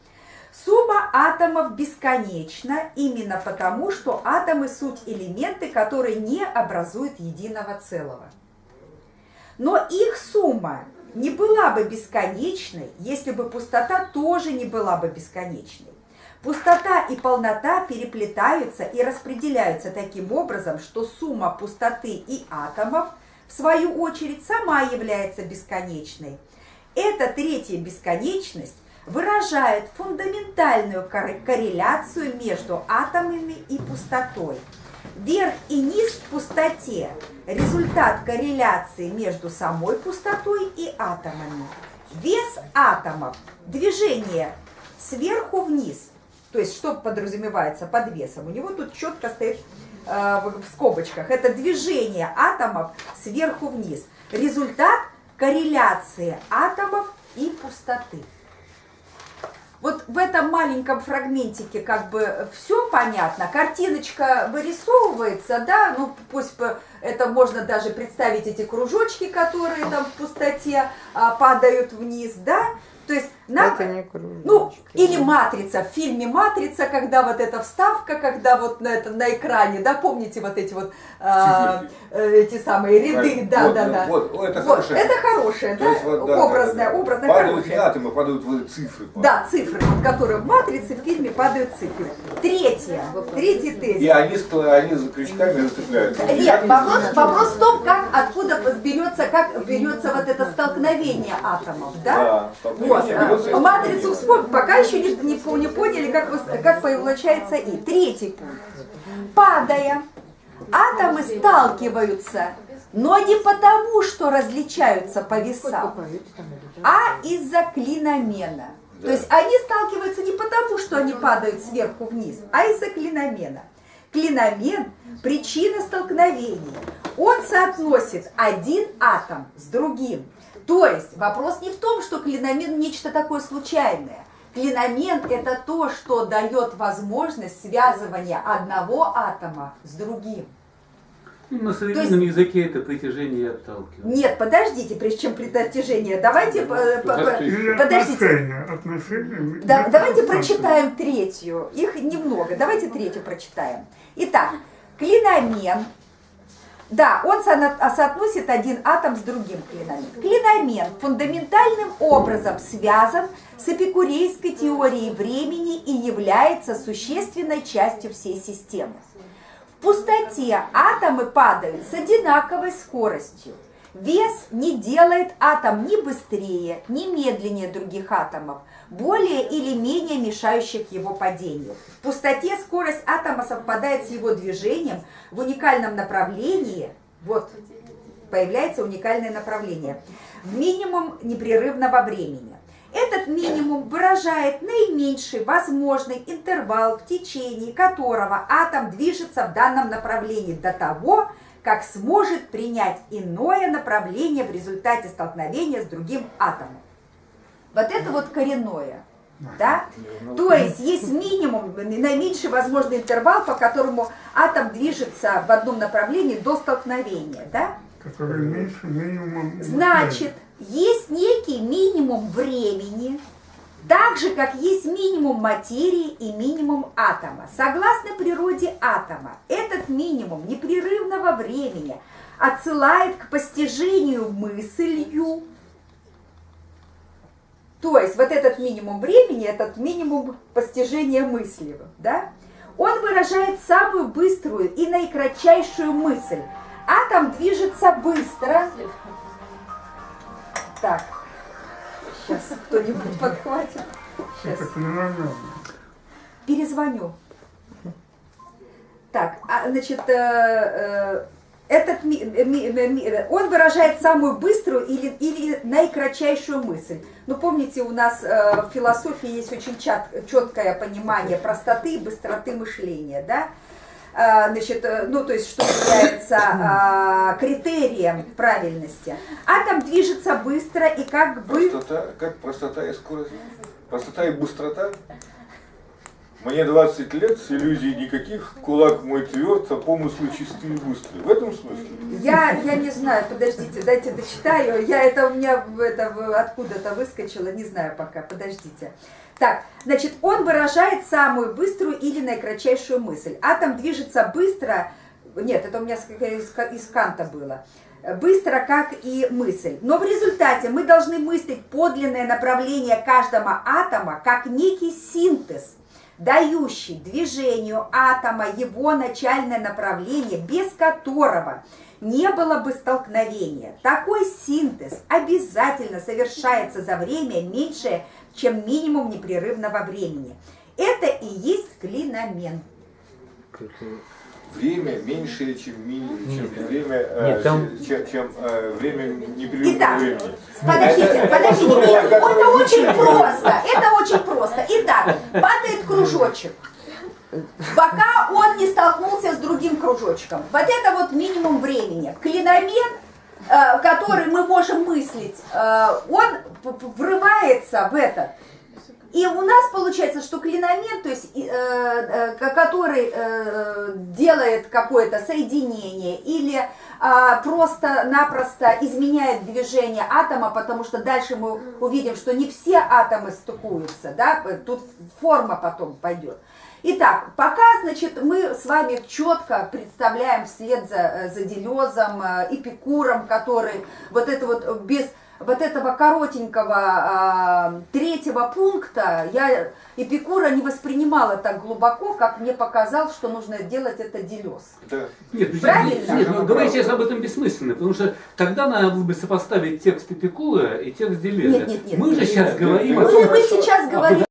Сумма атомов бесконечна именно потому, что атомы суть элементы, которые не образуют единого целого. Но их сумма не была бы бесконечной, если бы пустота тоже не была бы бесконечной. Пустота и полнота переплетаются и распределяются таким образом, что сумма пустоты и атомов, в свою очередь, сама является бесконечной. Эта третья бесконечность выражает фундаментальную кор- корреляцию между атомами и пустотой. Верх и низ в пустоте – результат корреляции между самой пустотой и атомами. Вес атомов – движение сверху вниз. То есть что подразумевается под весом? У него тут четко стоит э, в скобочках. Это движение атомов сверху вниз. Результат корреляции атомов и пустоты. Вот в этом маленьком фрагментике как бы все понятно, картиночка вырисовывается, да, ну пусть это можно даже представить эти кружочки, которые там в пустоте а, падают вниз, да, то есть нам, Это не кружочки. ну, или матрица, в фильме Матрица, когда вот эта вставка, когда вот на, это, на экране, да, помните вот эти вот а, э, эти самые ряды, да, вот, да, да. Вот, вот, это Вот, хорошее. это хорошее, да, есть вот, да, образное, да, да. образное, Падают хорошее. не атомы, падают вот цифры. Да, цифры, вот, которые в матрице, в фильме падают цифры. Третье, третий И тезис. они, ск- они за крючками зацепляются. Нет, вопрос, вопрос в том, как, откуда берется, как берется вот это столкновение атомов, да? Да, Вот, столкновение а, берется из- матрицу вспомнить, пока еще не, не, не поняли, как, как получается И. Третий пункт. Падая, атомы сталкиваются, но не потому, что различаются по весам, а из-за клиномена. То есть они сталкиваются не потому, что они падают сверху вниз, а из-за клиномена. Клиномен – причина столкновений. Он соотносит один атом с другим. То есть вопрос не в том, что клиномен – нечто такое случайное. Клиномен – это то, что дает возможность связывания одного атома с другим. Ну, На современном языке это притяжение и отталкивание. Нет, подождите, прежде чем притяжение, давайте... Подождите. отношения. Отношения. Да, давайте прочитаем третью. Их немного. Давайте третью прочитаем. Итак, клиномен. Да, он со- соотносит один атом с другим клиномен. Клиномен фундаментальным образом связан с эпикурейской теорией времени и является существенной частью всей системы. В пустоте атомы падают с одинаковой скоростью. Вес не делает атом ни быстрее, ни медленнее других атомов, более или менее мешающих его падению. В пустоте скорость атома совпадает с его движением в уникальном направлении. Вот, появляется уникальное направление. В минимум непрерывного времени. Этот минимум выражает наименьший возможный интервал, в течение которого атом движется в данном направлении до того, как сможет принять иное направление в результате столкновения с другим атомом. Вот это вот коренное. Да? То есть есть минимум, наименьший возможный интервал, по которому атом движется в одном направлении до столкновения. Да? Который меньше минимум. Значит, есть некий минимум времени, так же, как есть минимум материи и минимум атома. Согласно природе атома, этот минимум непрерывного времени отсылает к постижению мыслью. То есть вот этот минимум времени, этот минимум постижения мыслью, да? Он выражает самую быструю и наикратчайшую мысль. Атом движется быстро. Так, сейчас кто-нибудь подхватит. Сейчас. Перезвоню. Так, а, значит, э, э, этот ми- ми- ми- он выражает самую быструю или, или наикратчайшую мысль. Ну, помните, у нас э, в философии есть очень чат- четкое понимание простоты и быстроты мышления, да? А, Значит, э, ну, то есть, что является а, критерием правильности. Атом движется быстро и как бы... Простота, как простота и скорость? Простота и быстрота? Мне 20 лет, с иллюзий никаких, кулак мой тверд, а помыслы чистые и быстрые. В этом смысле? Я, я не знаю, подождите, дайте дочитаю. Я это у меня это откуда-то выскочило, не знаю пока, подождите. Так, значит, он выражает самую быструю или наикратчайшую мысль. Атом движется быстро, нет, это у меня из, из Канта было, быстро, как и мысль. Но в результате мы должны мыслить подлинное направление каждого атома как некий синтез, дающий движению атома его начальное направление, без которого не было бы столкновения. Такой синтез обязательно совершается за время меньшее, чем минимум непрерывного времени. Это и есть клиномент. Время меньшее, чем, ми- чем Нет, время, э, нет, там- чем, чем, э, время непрерывного Итак, времени. Подождите, подождите, нет, это очень просто, это очень просто. Итак, падает кружочек, пока он не столкнулся с другим кружочком. Вот это вот минимум времени. Клиномет, э, который мы можем мыслить, э, он врывается в этот. И у нас получается, что клиномет, то есть, э, э, ко- который э, делает какое-то соединение или а, просто-напросто изменяет движение атома, потому что дальше мы увидим, что не все атомы стыкуются, да, тут форма потом пойдет. Итак, пока, значит, мы с вами четко представляем вслед за, э, за Делезом, э, Эпикуром, который вот это вот без вот этого коротенького а, третьего пункта я Эпикура не воспринимала так глубоко, как мне показал, что нужно делать это Делез. Да. Нет, ну, Правильно? Нет, ну, Совершенно говорить сейчас об этом бессмысленно, потому что тогда надо было бы сопоставить текст Эпикура и текст Делеза. Нет, нет, нет. Мы же сейчас Нет, говорим нет, о Ну и том, мы сейчас говорим